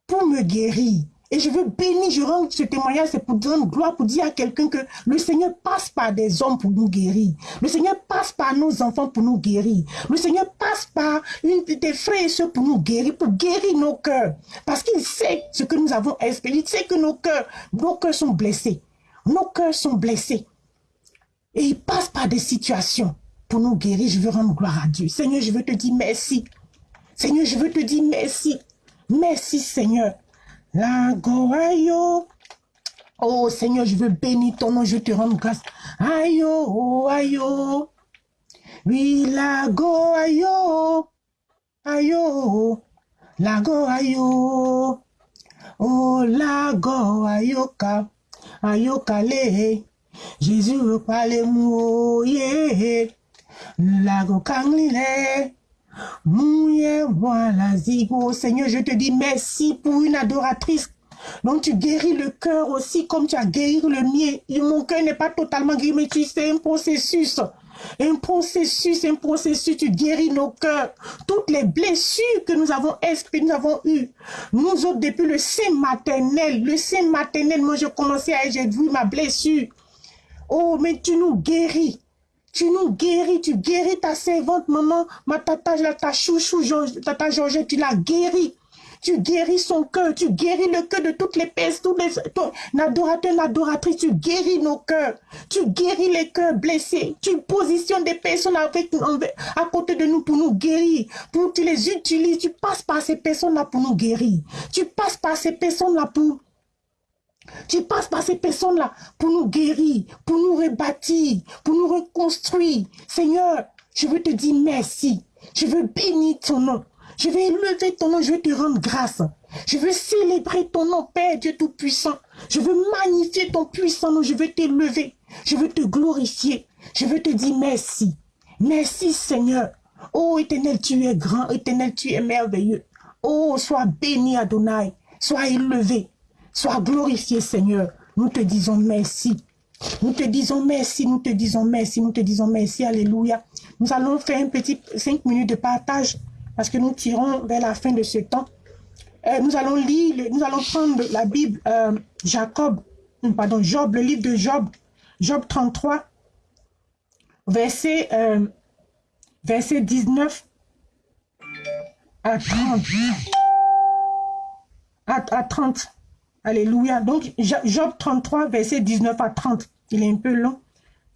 Pour me guérir. Et je veux bénir, je rends ce témoignage, c'est pour donner gloire, pour dire à quelqu'un que le Seigneur passe par des hommes pour nous guérir. Le Seigneur passe par nos enfants pour nous guérir. Le Seigneur passe par une, des frères et soeurs pour nous guérir, pour guérir nos cœurs. Parce qu'il sait ce que nous avons espéré. Il sait que nos cœurs, nos cœurs sont blessés. Nos cœurs sont blessés. Et il passe par des situations pour nous guérir. Je veux rendre gloire à Dieu. Seigneur, je veux te dire merci. Seigneur, je veux te dire merci. Merci, Seigneur. La ayo. Oh Seigneur, je veux bénir ton nom, je te rends grâce. Ayo, oh, ayo. Oui, la ayo. Ayo, la ayo. Oh, la ayoka. Ayoka le. Jésus parle mou, yeah. La go kanglile. Voilà, Zigo. Seigneur, je te dis merci pour une adoratrice. Donc tu guéris le cœur aussi comme tu as guéri le mien. Mon cœur n'est pas totalement guéri, mais tu sais, un processus. Un processus, un processus, tu guéris nos cœurs. Toutes les blessures que nous avons nous avons eues? Nous autres, depuis le sein maternel, le sein maternel, moi je commençais à, j'ai vu ma blessure. Oh, mais tu nous guéris. Tu nous guéris, tu guéris ta servante, maman, ma tata, ta chouchou, tata Georgette, tu la guéris. Tu guéris son cœur, tu guéris le cœur de toutes les personnes, tous les adorateurs, l'adoratrice, tu guéris nos cœurs, tu guéris les cœurs blessés, tu positionnes des personnes avec, à côté de nous pour nous guérir, pour tu les utilises, tu passes par ces personnes-là pour nous guérir, tu passes par ces personnes-là pour Tu passes par ces personnes-là pour nous guérir, pour nous rebâtir, pour nous reconstruire. Seigneur, je veux te dire merci. Je veux bénir ton nom. Je vais élever ton nom, je veux te rendre grâce. Je veux célébrer ton nom, Père Dieu Tout-Puissant. Je veux magnifier ton puissant nom, je veux t'élever. Je veux te glorifier. Je veux te dire merci. Merci Seigneur. Oh éternel, tu es grand. Éternel, tu es merveilleux. Oh, sois béni Adonai. Sois élevé. Sois glorifié Seigneur. Nous te disons merci. Nous te disons merci, nous te disons merci, nous te disons merci. Alléluia. Nous allons faire un petit cinq minutes de partage parce que nous tirons vers la fin de ce temps. Euh, nous allons lire, nous allons prendre la Bible, euh, Jacob, pardon, Job, le livre de Job, Job 33, verset, euh, verset 19 à 30. À, à 30. Alléluia. Donc, Job 33, verset 19 à 30. Il est un peu long.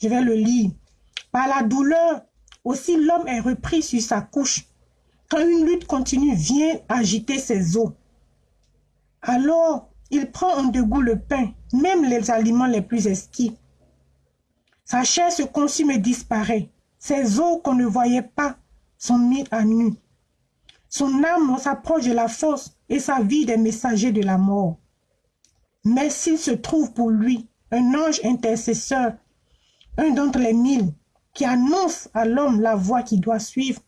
Je vais le lire. Par la douleur, aussi l'homme est repris sur sa couche. Quand une lutte continue vient agiter ses os, alors il prend en dégoût le pain, même les aliments les plus esquis. Sa chair se consume et disparaît. Ses os qu'on ne voyait pas sont mis à nu. Son âme s'approche de la force et sa vie des messagers de la mort. Mais s'il se trouve pour lui un ange intercesseur, un d'entre les mille, qui annonce à l'homme la voie qu'il doit suivre,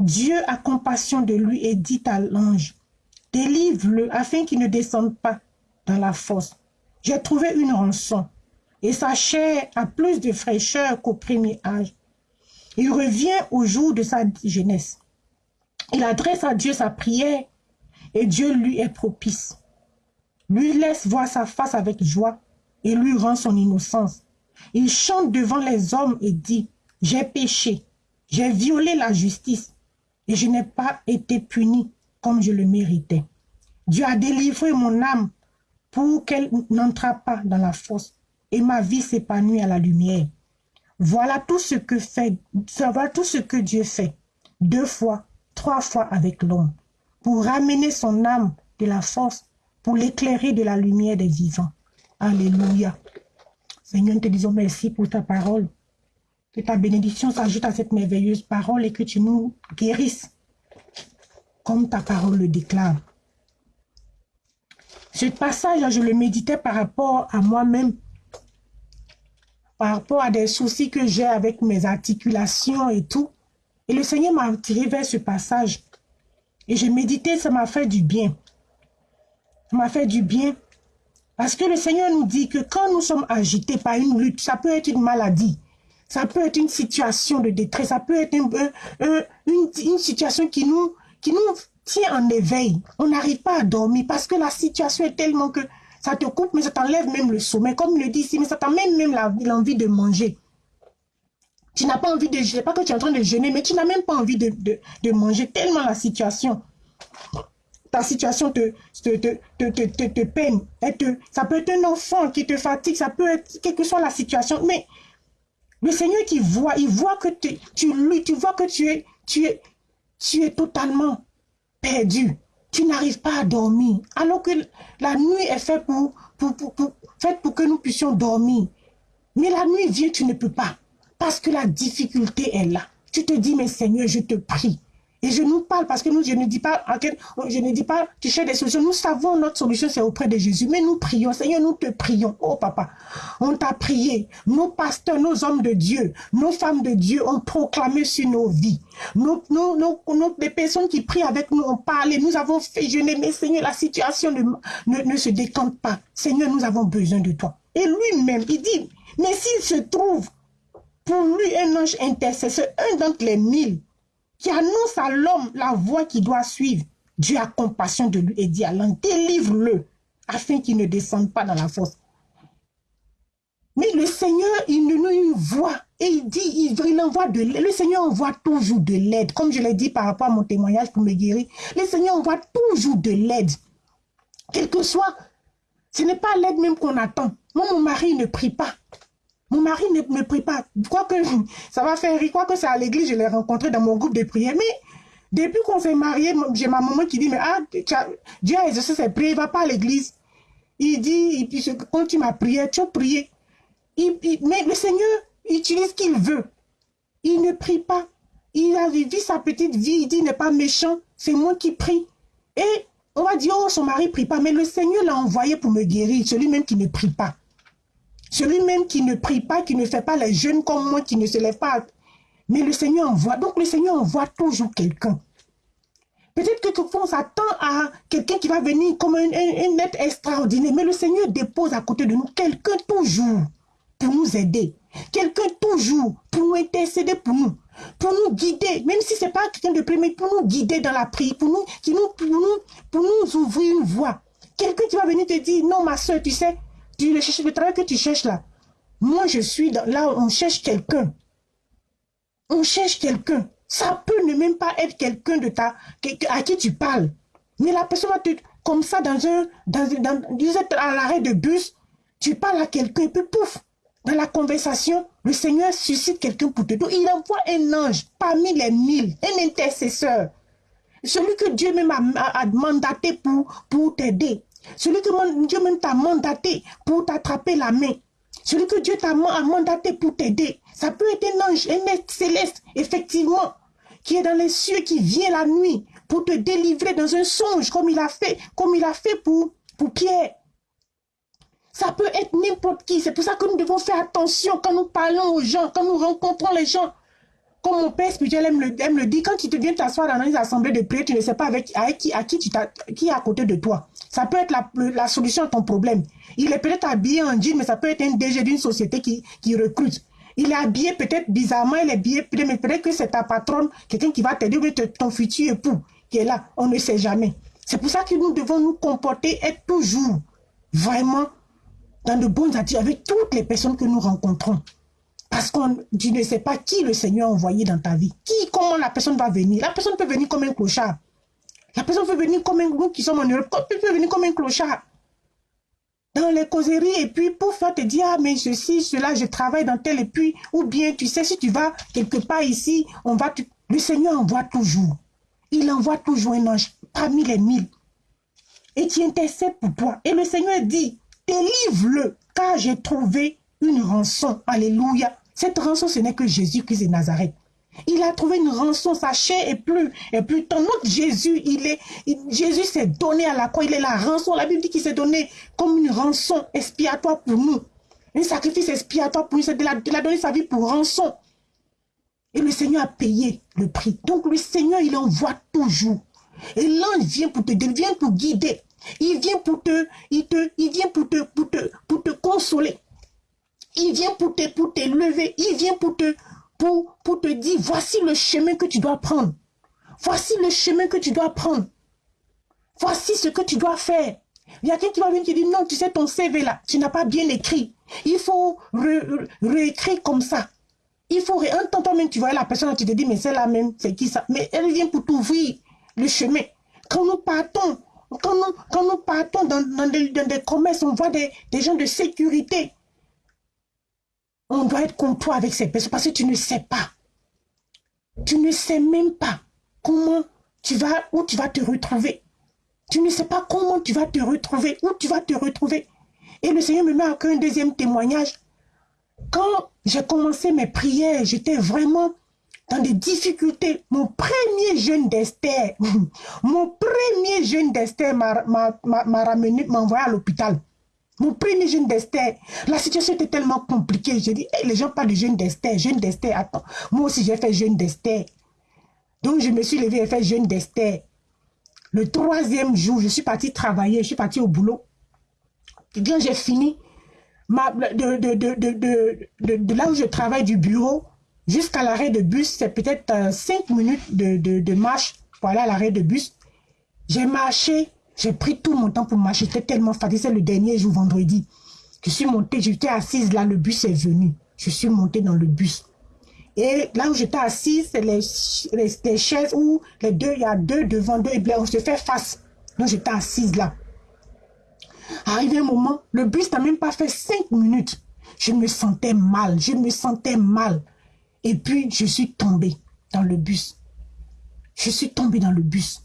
Dieu a compassion de lui et dit à l'ange, délivre-le afin qu'il ne descende pas dans la fosse. J'ai trouvé une rançon et sa chair a plus de fraîcheur qu'au premier âge. Il revient au jour de sa jeunesse. Il adresse à Dieu sa prière et Dieu lui est propice. Lui laisse voir sa face avec joie et lui rend son innocence. Il chante devant les hommes et dit, j'ai péché, j'ai violé la justice et je n'ai pas été puni comme je le méritais. Dieu a délivré mon âme pour qu'elle n'entre pas dans la fosse et ma vie s'épanouit à la lumière. Voilà tout ce que fait, voilà tout ce que Dieu fait, deux fois, trois fois avec l'homme, pour ramener son âme de la force, pour l'éclairer de la lumière des vivants. Alléluia. Seigneur, nous te disons merci pour ta parole. Que ta bénédiction s'ajoute à cette merveilleuse parole et que tu nous guérisses comme ta parole le déclare. Ce passage, je le méditais par rapport à moi-même, par rapport à des soucis que j'ai avec mes articulations et tout. Et le Seigneur m'a tiré vers ce passage. Et j'ai médité, ça m'a fait du bien. M'a fait du bien. Parce que le Seigneur nous dit que quand nous sommes agités par une lutte, ça peut être une maladie. Ça peut être une situation de détresse, ça peut être une, situation qui nous, qui nous tient en éveil. On n'arrive pas à dormir parce que la situation est tellement que ça te coupe, mais ça t'enlève même le sommeil. Comme le dit ici, mais ça t'amène même l'envie de manger. Tu n'as pas envie de, je sais pas que tu es en train de jeûner, mais tu n'as même pas envie de, de, manger tellement la situation ta situation te, te, te, te, peine. ça peut être un enfant qui te fatigue, ça peut être quelle que soit la situation. Mais le Seigneur qui voit, il voit que tu, tu, tu vois que tu es, tu es, tu es totalement perdu. Tu n'arrives pas à dormir. Alors que la nuit est faite pour, pour, pour, faite pour que nous puissions dormir. Mais la nuit vient, tu ne peux pas. Parce que la difficulté est là. Tu te dis, mais Seigneur, je te prie. Et je nous parle parce que nous, je ne dis pas, je ne dis pas, tu cherches des solutions. Nous savons notre solution, c'est auprès de Jésus. Mais nous prions, Seigneur, nous te prions. Oh papa, on t'a prié. Nos pasteurs, nos hommes de Dieu, nos femmes de Dieu ont proclamé sur nos vies. Nos, nos, nos, les personnes qui prient avec nous ont parlé. Nous avons fait jeûner. Mais Seigneur, la situation ne, ne, ne se décante pas. Seigneur, nous avons besoin de toi. Et lui-même, il dit, mais s'il se trouve pour lui un ange intercesseur, un d'entre les mille, qui annonce à l'homme la voie qu'il doit suivre. Dieu a compassion de lui et dit à l'homme, délivre-le, afin qu'il ne descende pas dans la fosse. Mais le Seigneur, il nous voit et il dit, il, envoie de l'aide. Le Seigneur envoie toujours de l'aide. Comme je l'ai dit par rapport à mon témoignage pour me guérir, le Seigneur envoie toujours de l'aide. Quel que soit, ce n'est pas l'aide même qu'on attend. Moi, mon mari ne prie pas. Mon mari ne me prie pas. que ça va faire rire. que c'est à l'église, je l'ai rencontré dans mon groupe de prière. Mais depuis qu'on s'est marié, j'ai ma maman qui dit, mais ah, Dieu a exaucé ses prières, il ne va pas à l'église. Il dit, quand tu m'as prié, tu as prié. mais le Seigneur utilise ce qu'il veut. Il ne prie pas. Il a vécu sa petite vie. Il dit, il n'est pas méchant. C'est moi qui prie. Et on va dire, oh, son mari ne prie pas. Mais le Seigneur l'a envoyé pour me guérir. Celui-même qui ne prie pas. Celui-même qui ne prie pas, qui ne fait pas les jeunes comme moi, qui ne se lève pas. Mais le Seigneur envoie. Donc le Seigneur envoie toujours quelqu'un. Peut-être que quelquefois on s'attend à quelqu'un qui va venir comme un, être extraordinaire. Mais le Seigneur dépose à côté de nous quelqu'un toujours pour nous aider. Quelqu'un toujours pour nous intercéder pour nous. Pour nous guider. Même si ce n'est pas quelqu'un de premier, pour nous guider dans la prière. Pour nous, qui nous, pour nous, pour nous ouvrir une voie. Quelqu'un qui va venir te dire, non ma soeur, tu sais, tu le, cherches, le travail que tu cherches là. Moi je suis dans, là, on cherche quelqu'un. On cherche quelqu'un. Ça peut ne même pas être quelqu'un de ta à qui tu parles. Mais la personne va te comme ça dans un dans, dans, à l'arrêt de bus, tu parles à quelqu'un et puis pouf, dans la conversation, le Seigneur suscite quelqu'un pour te dire. Il envoie un ange parmi les mille, un intercesseur. Celui que Dieu même a, mandaté pour, pour t'aider. Celui que Dieu même t'a mandaté pour t'attraper la main. Celui que Dieu t'a mandaté pour t'aider. Ça peut être un ange, un être céleste, effectivement qui est dans les cieux, qui vient la nuit pour te délivrer dans un songe, comme il a fait, pour, pour Pierre. Ça peut être n'importe qui. C'est pour ça que nous devons faire attention quand nous parlons aux gens, quand nous rencontrons les gens. Comme mon père spirituel aime le, aime le dit, quand tu te viens t'asseoir dans une assemblée de prière, tu ne sais pas avec, qui, à qui, tu qui est à côté de toi. Ça peut être la, la solution à ton problème. Il est peut-être habillé en jean, mais ça peut être un DG d'une société qui, qui recrute. Il est habillé peut-être bizarrement, il est habillé, mais peut-être que c'est ta patronne, quelqu'un qui va t'aider, ou ton futur époux qui est là. On ne sait jamais. C'est pour ça que nous devons nous comporter, être toujours vraiment dans de bonnes attitudes avec toutes les personnes que nous rencontrons. Parce que tu ne sais pas qui le Seigneur a envoyé dans ta vie. Qui, comment la personne va venir. La personne peut venir comme un clochard. La personne peut venir comme un, nous qui sommes en Europe, peut venir comme un clochard dans les causeries et puis pour faire te dire, ah, mais ceci, cela, je travaille dans tel et puis, ou bien, tu sais, si tu vas quelque part ici, on va, le Seigneur envoie toujours. Il envoie toujours un ange parmi les mille. Et tu intercèdes pour toi. Et le Seigneur dit, délivre-le, car j'ai trouvé une rançon. Alléluia. Cette rançon, ce n'est que Jésus-Christ de Nazareth. Il a trouvé une rançon, sa chair est plus, et plus ton autre Jésus, il est, Jésus s'est donné à la croix, il est la rançon. La Bible dit qu'il s'est donné comme une rançon expiatoire pour nous. Un sacrifice expiatoire pour nous, il a, donné sa vie pour rançon. Et le Seigneur a payé le prix. Donc le Seigneur, il envoie toujours. Et l'ange vient pour te vient pour guider. Il vient pour te, il vient pour te consoler. Il vient pour te, pour. Il vient pour te, dire, voici le chemin que tu dois prendre. Voici le chemin que tu dois prendre. Voici ce que tu dois faire. Il y a quelqu'un qui va venir te dire, non, tu sais, ton CV là, tu n'as pas bien écrit. Il faut réécrire comme ça. Il faut, un temps toi-même, tu vois la personne, tu te dis, mais c'est la même, c'est qui ça? Mais elle vient pour t'ouvrir le chemin. Quand nous partons, quand nous, partons dans, dans, des, commerces, on voit des gens de sécurité on doit être comme toi avec ces personnes parce que tu ne sais pas. Tu ne sais même pas comment tu vas, où tu vas te retrouver. Tu ne sais pas comment tu vas te retrouver, où tu vas te retrouver. Et le Seigneur me met encore un deuxième témoignage. Quand j'ai commencé mes prières, j'étais vraiment dans des difficultés. Mon premier jeune d'Esther, mon premier jeune d'Esther m'a ramené, m'a envoyé à l'hôpital. Mon premier jeune d'Esther, la situation était tellement compliquée. J'ai dit, les gens parlent de jeune d'Esther, jeune d'Esther, attends. Moi aussi, j'ai fait jeune d'Esther. Donc, je me suis levé et fait jeune d'Esther. Le troisième jour, je suis parti travailler, je suis parti au boulot. Quand j'ai fini, ma, de, de, de, là où je travaille du bureau jusqu'à l'arrêt de bus, c'est peut-être euh, cinq minutes de, marche pour aller à l'arrêt de bus. J'ai marché j'ai pris tout mon temps pour marcher. J'étais tellement fatiguée. C'est le dernier jour, vendredi. Je suis montée, j'étais assise là, le bus est venu. Je suis montée dans le bus. Et là où j'étais assise, c'est les, les, chaises où les deux, il y a deux devant deux, et on se fait face. Donc j'étais assise là. Arrivé un moment, le bus n'a même pas fait cinq minutes. Je me sentais mal, je me sentais mal. Et puis, je suis tombée dans le bus. Je suis tombée dans le bus.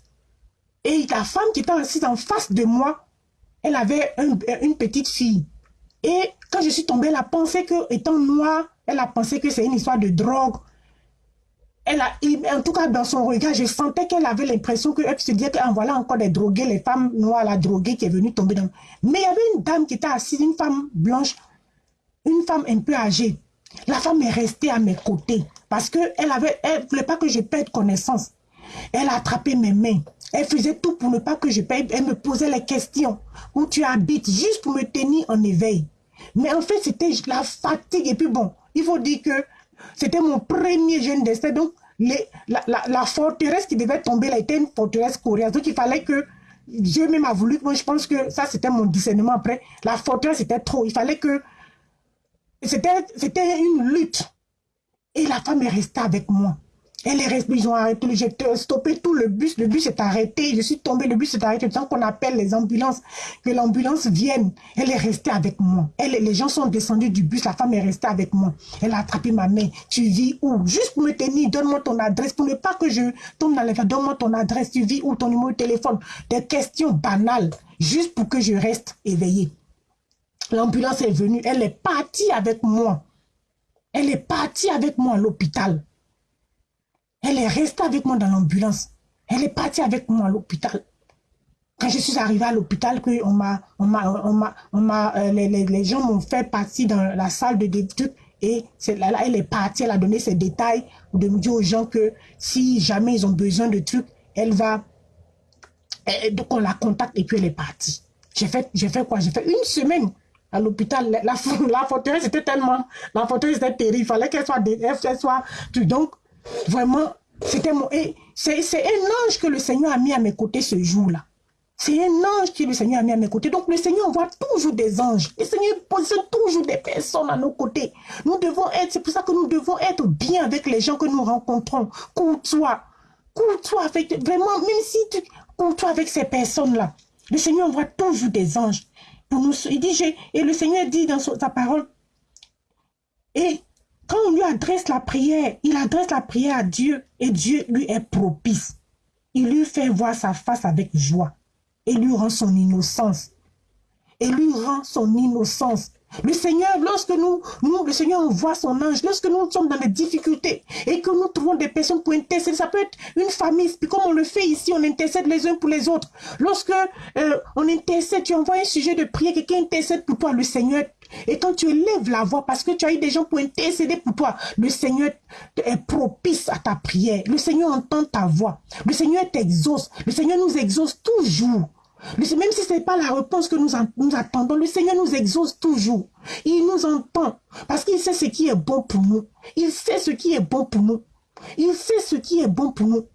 Et la femme qui était assise en face de moi, elle avait une petite fille. Et quand je suis tombée, elle a pensé que, étant noire, elle a pensé que c'est une histoire de drogue. Elle a, en tout cas, dans son regard, je sentais qu'elle avait l'impression qu'elle se disait qu'en voilà encore des drogués, les femmes noires, la droguée qui est venue tomber dans... Mais il y avait une dame qui était assise, une femme blanche, une femme un peu âgée. La femme est restée à mes côtés parce qu'elle ne voulait pas que je perde connaissance. Elle a attrapé mes mains. Elle faisait tout pour ne pas que je paye. Elle me posait les questions. Où tu habites, juste pour me tenir en éveil. Mais en fait, c'était la fatigue. Et puis bon, il faut dire que c'était mon premier jeune destin. Donc, les, la, forteresse qui devait tomber, elle était une forteresse coréenne. Donc, il fallait que Dieu même a voulu. Moi, je pense que ça, c'était mon discernement après. La forteresse, était trop. Il fallait que... C'était une lutte. Et la femme est restée avec moi. Elle est restée, ils ont arrêté, j'ai stoppé tout le bus, le bus est arrêté, je suis tombée, le bus est arrêté, tant qu'on appelle les ambulances, que l'ambulance vienne, elle est restée avec moi. Elle, les gens sont descendus du bus, la femme est restée avec moi. Elle a attrapé ma main, tu vis où? Juste pour me tenir, donne-moi ton adresse, pour ne pas que je tombe dans les donne-moi ton adresse, tu vis où, ton numéro de téléphone. Des questions banales, juste pour que je reste éveillée. L'ambulance est venue, elle est partie avec moi. Elle est partie avec moi à l'hôpital. Elle est restée avec moi dans l'ambulance. Elle est partie avec moi à l'hôpital. Quand je suis arrivée à l'hôpital, on m'a, on m'a, on m'a, euh, les, les, gens m'ont fait partie dans la salle de trucs et là, là, elle est partie, elle a donné ses détails de me dire aux gens que si jamais ils ont besoin de trucs, elle va, donc on la contacte et puis elle est partie. J'ai fait, j'ai fait quoi? J'ai fait une semaine à l'hôpital. La, la, forteresse était tellement, la forteresse était terrible. Il fallait qu'elle soit, qu'elle soit, donc Vraiment, c'était. C'est un ange que le Seigneur a mis à mes côtés ce jour-là. C'est un ange que le Seigneur a mis à mes côtés. Donc le Seigneur envoie toujours des anges. Le Seigneur pose toujours des personnes à nos côtés. Nous devons être, c'est pour ça que nous devons être bien avec les gens que nous rencontrons. Courtois. Courtois avec, vraiment, même si tu courtois avec ces personnes-là. Le Seigneur envoie toujours des anges. Pour nous, il dit, et le Seigneur dit dans sa parole, et quand on lui adresse la prière, il adresse la prière à Dieu et Dieu lui est propice. Il lui fait voir sa face avec joie et lui rend son innocence. Et lui rend son innocence. Le Seigneur, lorsque nous, nous, le Seigneur envoie son ange, lorsque nous sommes dans des difficultés et que nous trouvons des personnes pour intercéder, ça peut être une famille, comme on le fait ici, on intercède les uns pour les autres. Lorsque euh, on intercède, tu envoies un sujet de prière, quelqu'un intercède pour toi, le Seigneur et quand tu élèves la voix, parce que tu as eu des gens pour intercéder pour toi, le Seigneur est propice à ta prière. Le Seigneur entend ta voix. Le Seigneur t'exauce. Le Seigneur nous exauce toujours. Même si ce n'est pas la réponse que nous, nous attendons, le Seigneur nous exauce toujours. Il nous entend parce qu'il sait ce qui est bon pour nous. Il sait ce qui est bon pour nous. Il sait ce qui est bon pour nous.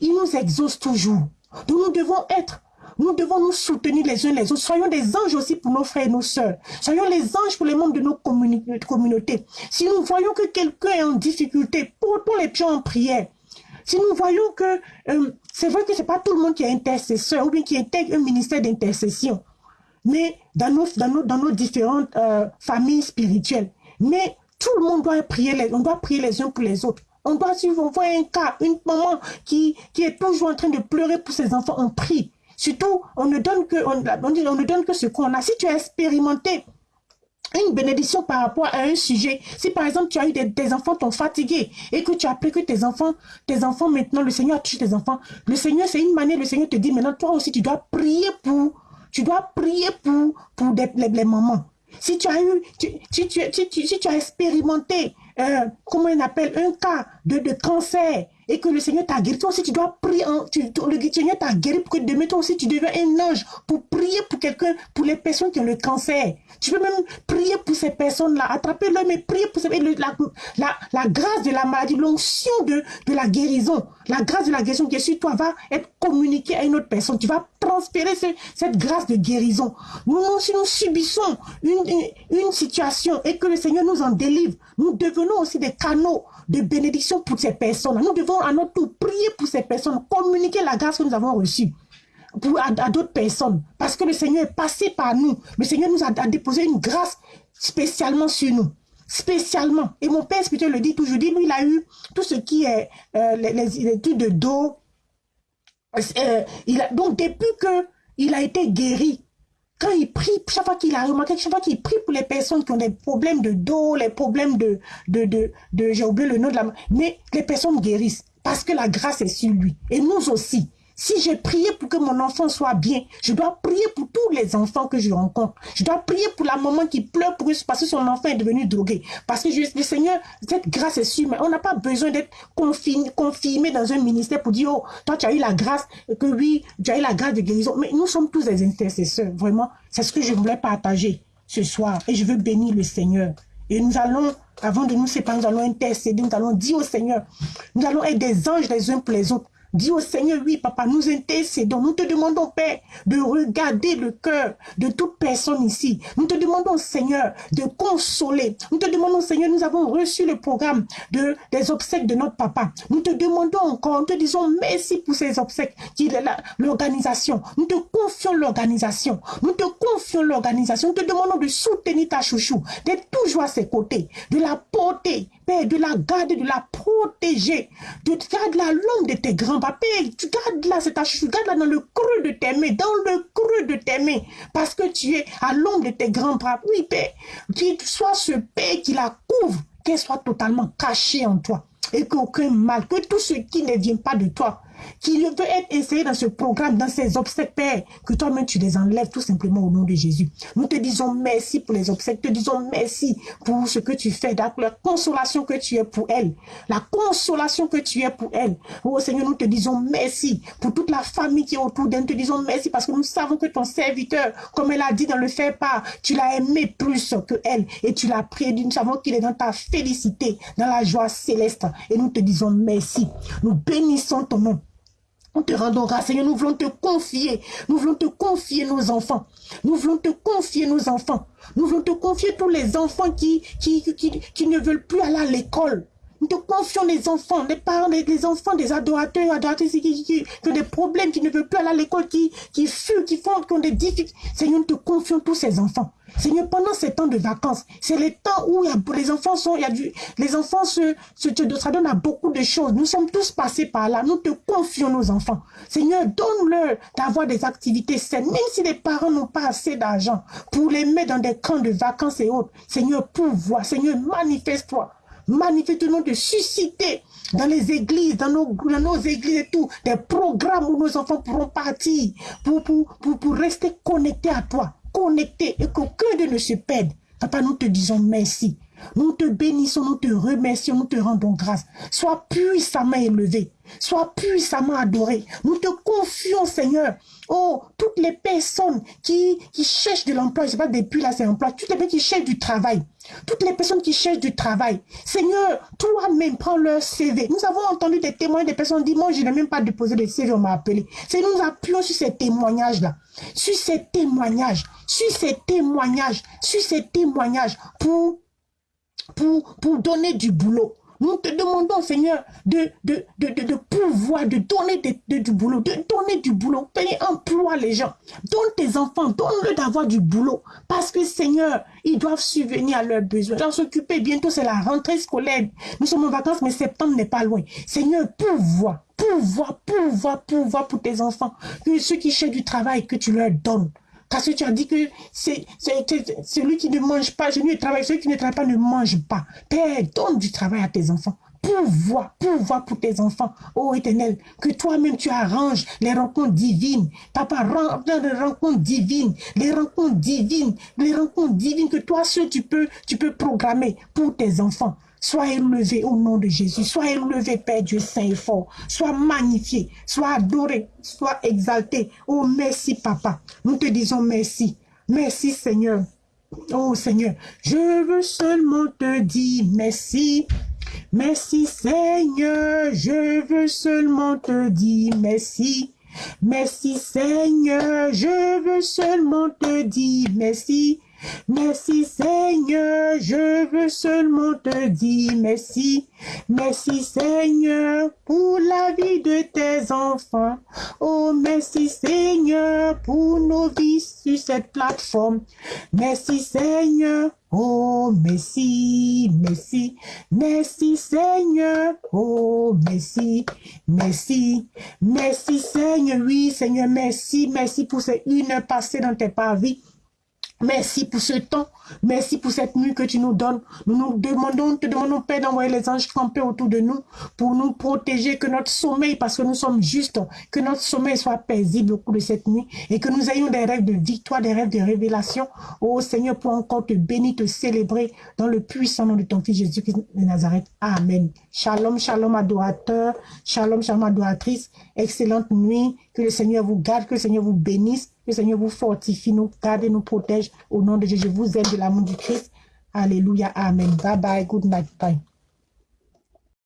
Il nous exauce toujours. Donc nous devons être nous devons nous soutenir les uns les autres. Soyons des anges aussi pour nos frères et nos sœurs. Soyons les anges pour les membres de nos communautés. Si nous voyons que quelqu'un est en difficulté, portons les pieds en prière. Si nous voyons que euh, c'est vrai que c'est pas tout le monde qui est intercesseur ou bien qui intègre un ministère d'intercession, mais dans nos, dans nos, dans nos différentes euh, familles spirituelles. Mais tout le monde doit prier, les, on doit prier les uns pour les autres. On doit suivre, on voit un cas, une maman qui, qui est toujours en train de pleurer pour ses enfants, on prie. Surtout, on ne donne que, on, on ne donne que ce qu'on a. Si tu as expérimenté une bénédiction par rapport à un sujet. Si par exemple tu as eu des, des enfants t'ont fatigué et que tu as appris que tes enfants, tes enfants maintenant, le Seigneur a touché tes enfants. Le Seigneur, c'est une manière, le Seigneur te dit maintenant, toi aussi tu dois prier pour, tu dois prier pour, pour les, mamans. Si tu as eu, si tu as expérimenté, euh, comment on appelle, un cas de, de cancer et que le Seigneur t'a guéri, toi aussi tu dois prier, le Seigneur t'a guéri pour que demain toi aussi tu deviens un ange pour prier pour quelqu'un, pour les personnes qui ont le cancer. Tu peux même prier pour ces personnes-là, attraper-le, mais prier pour ces, la, la, la grâce de la maladie, l'onction de, de la guérison, la grâce de la guérison qui est sur toi va être communiquée à une autre personne. Tu vas transférer cette grâce de guérison. Nous, si nous subissons une, une situation et que le Seigneur nous en délivre, nous devenons aussi des canaux de bénédiction pour ces personnes. Nous devons à notre tour prier pour ces personnes, communiquer la grâce que nous avons reçue pour, à, d'autres personnes. Parce que le Seigneur est passé par nous. Le Seigneur nous a, déposé une grâce spécialement sur nous. Spécialement. Et mon père spirituel le dit toujours. Dit, lui, il a eu tout ce qui est euh, les, études de dos. Euh, il a, donc, depuis que il a été guéri, quand il prie, chaque fois qu'il a remarqué, chaque fois qu'il prie pour les personnes qui ont des problèmes de dos, les problèmes de, de, de, de j'ai oublié le nom de la, mais les personnes guérissent parce que la grâce est sur lui. Et nous aussi. Si j'ai prié pour que mon enfant soit bien, je dois prier pour tous les enfants que je rencontre. Je dois prier pour la maman qui pleure pour parce que son enfant est devenu drogué. Parce que le Seigneur, cette grâce est sûre, mais on n'a pas besoin d'être confirmé dans un ministère pour dire, oh, toi tu as eu la grâce, que oui, tu as eu la grâce de guérison. Mais nous sommes tous des intercesseurs, vraiment. C'est ce que je voulais partager ce soir. Et je veux bénir le Seigneur. Et nous allons, avant de nous séparer, nous allons intercéder, nous allons dire au Seigneur, nous allons être des anges les uns pour les autres. Dis au Seigneur, oui, papa, nous intercédons. Nous te demandons, Père, de regarder le cœur de toute personne ici. Nous te demandons, Seigneur, de consoler. Nous te demandons, Seigneur, nous avons reçu le programme de, des obsèques de notre papa. Nous te demandons encore, nous te disons merci pour ces obsèques, qui est l'organisation. Nous te confions l'organisation. Nous te confions l'organisation. Nous te demandons de soutenir ta chouchou, d'être toujours à ses côtés, de la porter, Père, de la garder, de la protéger, de garder la longue de tes grands Père, tu gardes là, c'est ta tu gardes là dans le creux de tes mains, dans le creux de tes mains, parce que tu es à l'ombre de tes grands bras. Oui, Père, qu'il soit ce Père qui la couvre, qu'elle soit totalement cachée en toi, et qu'aucun mal, que tout ce qui ne vient pas de toi, qui veut être essayé dans ce programme, dans ces obsèques, Père, que toi-même tu les enlèves tout simplement au nom de Jésus. Nous te disons merci pour les obsèques, te disons merci pour ce que tu fais, la consolation que tu es pour elle, la consolation que tu es pour elle. Oh Seigneur, nous te disons merci pour toute la famille qui est autour d'elle, nous te disons merci parce que nous savons que ton serviteur, comme elle a dit dans le fait pas, tu l'as aimé plus que elle et tu l'as prié, nous savons qu'il est dans ta félicité, dans la joie céleste et nous te disons merci. Nous bénissons ton nom. Nous te rendons grâce, Seigneur. Nous voulons te confier. Nous voulons te confier nos enfants. Nous voulons te confier nos enfants. Nous voulons te confier tous les enfants qui, qui, qui, ne veulent plus aller à l'école. Nous te confions les enfants, les parents, les, enfants des adorateurs, adoratrices qui, qui, ont des problèmes, qui ne veulent plus aller à l'école, qui, fuient, qui font, qui ont des difficultés. Seigneur, nous te confions tous ces enfants. Seigneur, pendant ces temps de vacances, c'est les temps où les enfants sont, il les enfants se, se, ça à beaucoup de choses. Nous sommes tous passés par là. Nous te confions nos enfants. Seigneur, donne-leur d'avoir des activités saines, même si les parents n'ont pas assez d'argent pour les mettre dans des camps de vacances et autres. Seigneur, pouvoir. Seigneur, manifeste-toi. Manifeste-nous de susciter dans les églises, dans nos, dans nos églises et tout, des programmes où nos enfants pourront partir pour rester connectés à toi connectés et qu'aucun d'eux ne se perde. Papa, nous te disons merci. Nous te bénissons, nous te remercions, nous te rendons grâce. Sois puissamment élevé, sois puissamment adoré. Nous te confions, Seigneur. Oh, toutes les personnes qui, qui cherchent de l'emploi, je sais pas depuis là c'est emploi, toutes les personnes qui cherchent du travail, toutes les personnes qui cherchent du travail. Seigneur, toi-même prends leur CV. Nous avons entendu des témoignages des personnes qui disent, moi je n'ai même pas déposé de CV, on m'a appelé. C'est nous appuyons sur ces témoignages-là, sur ces témoignages, sur ces témoignages, sur ces témoignages pour pour, pour donner du boulot. Nous te demandons, Seigneur, de, pouvoir, de donner du boulot, de donner du boulot. Payer emploi les gens. Donne tes enfants, donne-le d'avoir du boulot. Parce que, Seigneur, ils doivent subvenir à leurs besoins. Ils s'occuper. Bientôt, c'est la rentrée scolaire. Nous sommes en vacances, mais septembre n'est pas loin. Seigneur, pouvoir, pouvoir, pouvoir, pouvoir pour tes enfants. Que ceux qui cherchent du travail, que tu leur donnes. Parce que tu as dit que c'est celui qui ne mange pas, je ne travaille, celui qui ne travaille pas ne mange pas. Père, donne du travail à tes enfants. Pouvoir, pouvoir pour tes enfants. Oh éternel, que toi-même tu arranges les rencontres divines. Papa, les rencontres divines, les rencontres divines, les rencontres divines que toi seul tu peux, tu peux programmer pour tes enfants. Sois élevé au nom de Jésus. Sois élevé, Père Dieu Saint et fort. Sois magnifié. Sois adoré. Sois exalté. Oh, merci, Papa. Nous te disons merci. Merci, Seigneur. Oh, Seigneur. Je veux seulement te dire merci. Merci, Seigneur. Je veux seulement te dire merci. Merci, Seigneur. Je veux seulement te dire merci. Merci Seigneur, je veux seulement te dire merci. Merci Seigneur pour la vie de tes enfants. Oh merci Seigneur pour nos vies sur cette plateforme. Merci Seigneur. Oh, merci, merci, merci Seigneur. Oh, merci, merci, merci Seigneur. Oui, Seigneur, merci, merci pour ces une heure passée dans tes parvis. Merci pour ce temps. Merci pour cette nuit que tu nous donnes. Nous nous demandons, te demandons, Père, d'envoyer les anges camper autour de nous pour nous protéger, que notre sommeil, parce que nous sommes justes, que notre sommeil soit paisible au cours de cette nuit et que nous ayons des rêves de victoire, des rêves de révélation. Oh Seigneur, pour encore te bénir, te célébrer dans le puissant nom de ton Fils Jésus-Christ de Nazareth. Amen. Shalom, shalom adorateur. Shalom, shalom adoratrice. Excellente nuit. Que le Seigneur vous garde, que le Seigneur vous bénisse. Le Seigneur vous fortifie, nous garde et nous protège. Au nom de Jésus, je vous aime de l'amour du Christ. Alléluia. Amen. Bye bye. Good night. Bye.